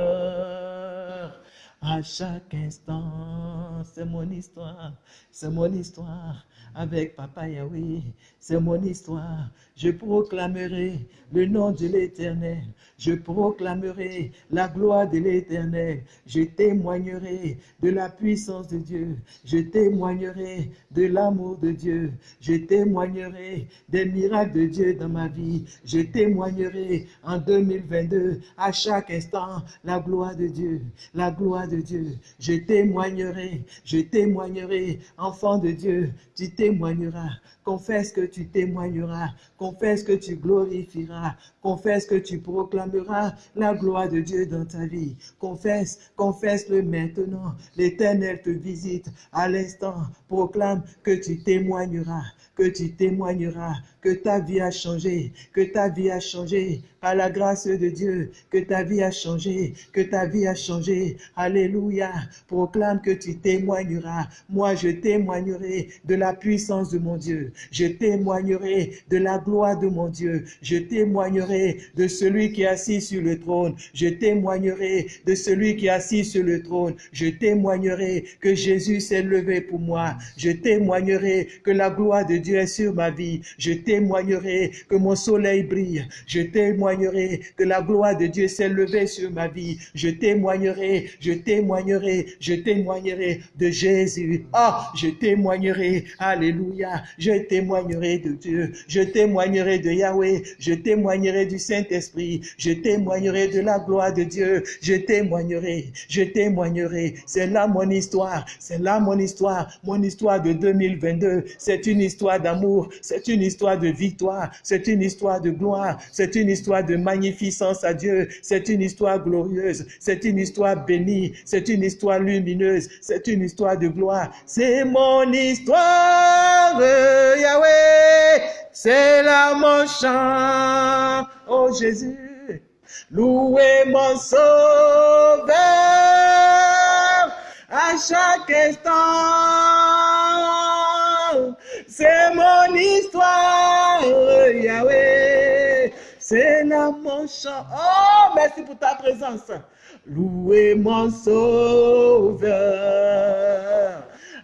à chaque instant. C'est mon histoire. C'est mon histoire avec Papa Yahweh. C'est mon histoire. Je proclamerai le nom de l'Éternel. Je proclamerai la gloire de l'Éternel. Je témoignerai de la puissance de Dieu. Je témoignerai de l'amour de Dieu. Je témoignerai des miracles de Dieu dans ma vie. Je témoignerai en 2022 à chaque instant la gloire de Dieu. La gloire de Dieu. Je témoignerai. Je témoignerai. Enfant de Dieu, tu témoigneras. Confesse que tu témoigneras. Que tu glorifieras. Confesse que tu proclameras la gloire de Dieu dans ta vie. Confesse, confesse-le maintenant. L'Éternel te visite à l'instant. Proclame que tu témoigneras, que tu témoigneras, que ta vie a changé, que ta vie a changé par la grâce de Dieu, que ta vie a changé, que ta vie a changé. Alléluia. Proclame que tu témoigneras. Moi, je témoignerai de la puissance de mon Dieu. Je témoignerai de la gloire de mon Dieu. Je témoignerai de celui qui est assis sur le trône. Je témoignerai de celui qui est assis sur le trône. Je témoignerai que Jésus s'est levé pour moi. Je témoignerai que la gloire de Dieu est sur ma vie. Je témoignerai que mon soleil brille. Je témoignerai que la gloire de Dieu s'est levée sur ma vie. Je témoignerai, je témoignerai, je témoignerai de Jésus. Ah, je témoignerai, alléluia. Je témoignerai de Dieu. Je témoignerai de Yahweh. Je témoignerai du Saint-Esprit. Je témoignerai de la gloire de Dieu. Je témoignerai, je témoignerai. C'est là mon histoire. C'est là mon histoire. Mon histoire de 2022. C'est une histoire d'amour. C'est une histoire de victoire. C'est une histoire de gloire. C'est une histoire de magnificence à Dieu. C'est une histoire glorieuse. C'est une histoire bénie. C'est une histoire lumineuse. C'est une histoire de gloire. C'est mon histoire, Yahweh. C'est là mon chant. Oh Jésus. Louez mon sauveur à chaque instant. C'est mon histoire, Yahweh. C'est là mon chant. Oh, merci pour ta présence. Louez mon sauveur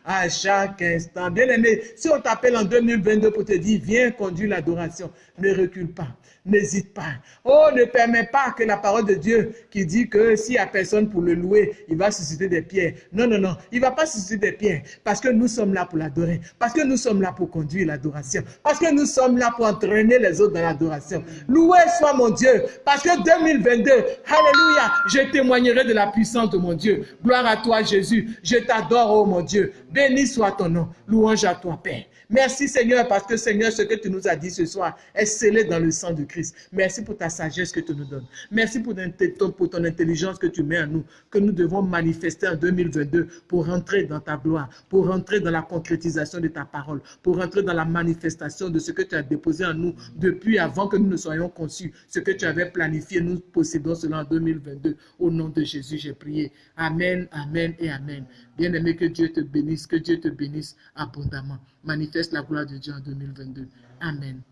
à chaque instant. Bien aimé, si on t'appelle en 2022 pour te dire, viens conduire l'adoration, ne recule pas. N'hésite pas. Oh, ne permets pas que la parole de Dieu qui dit que s'il n'y a personne pour le louer, il va susciter des pierres. Non, non, non. Il ne va pas susciter des pierres parce que nous sommes là pour l'adorer. Parce que nous sommes là pour conduire l'adoration. Parce que nous sommes là pour entraîner les autres dans l'adoration. Loué soit mon Dieu. Parce que 2022, Alléluia, je témoignerai de la puissance de mon Dieu. Gloire à toi, Jésus. Je t'adore, oh mon Dieu. Béni soit ton nom. Louange à toi, Père. Merci Seigneur parce que Seigneur, ce que tu nous as dit ce soir est scellé dans le sang de Christ. Merci pour ta sagesse que tu nous donnes. Merci pour ton, intelligence que tu mets en nous, que nous devons manifester en 2022 pour rentrer dans ta gloire, pour rentrer dans la concrétisation de ta parole, pour rentrer dans la manifestation de ce que tu as déposé en nous depuis avant que nous ne soyons conçus, ce que tu avais planifié. Nous possédons cela en 2022. Au nom de Jésus, j'ai prié. Amen, amen et amen. Bien-aimé, que Dieu te bénisse, que Dieu te bénisse abondamment. Manifeste la gloire de Dieu en 2022. Amen.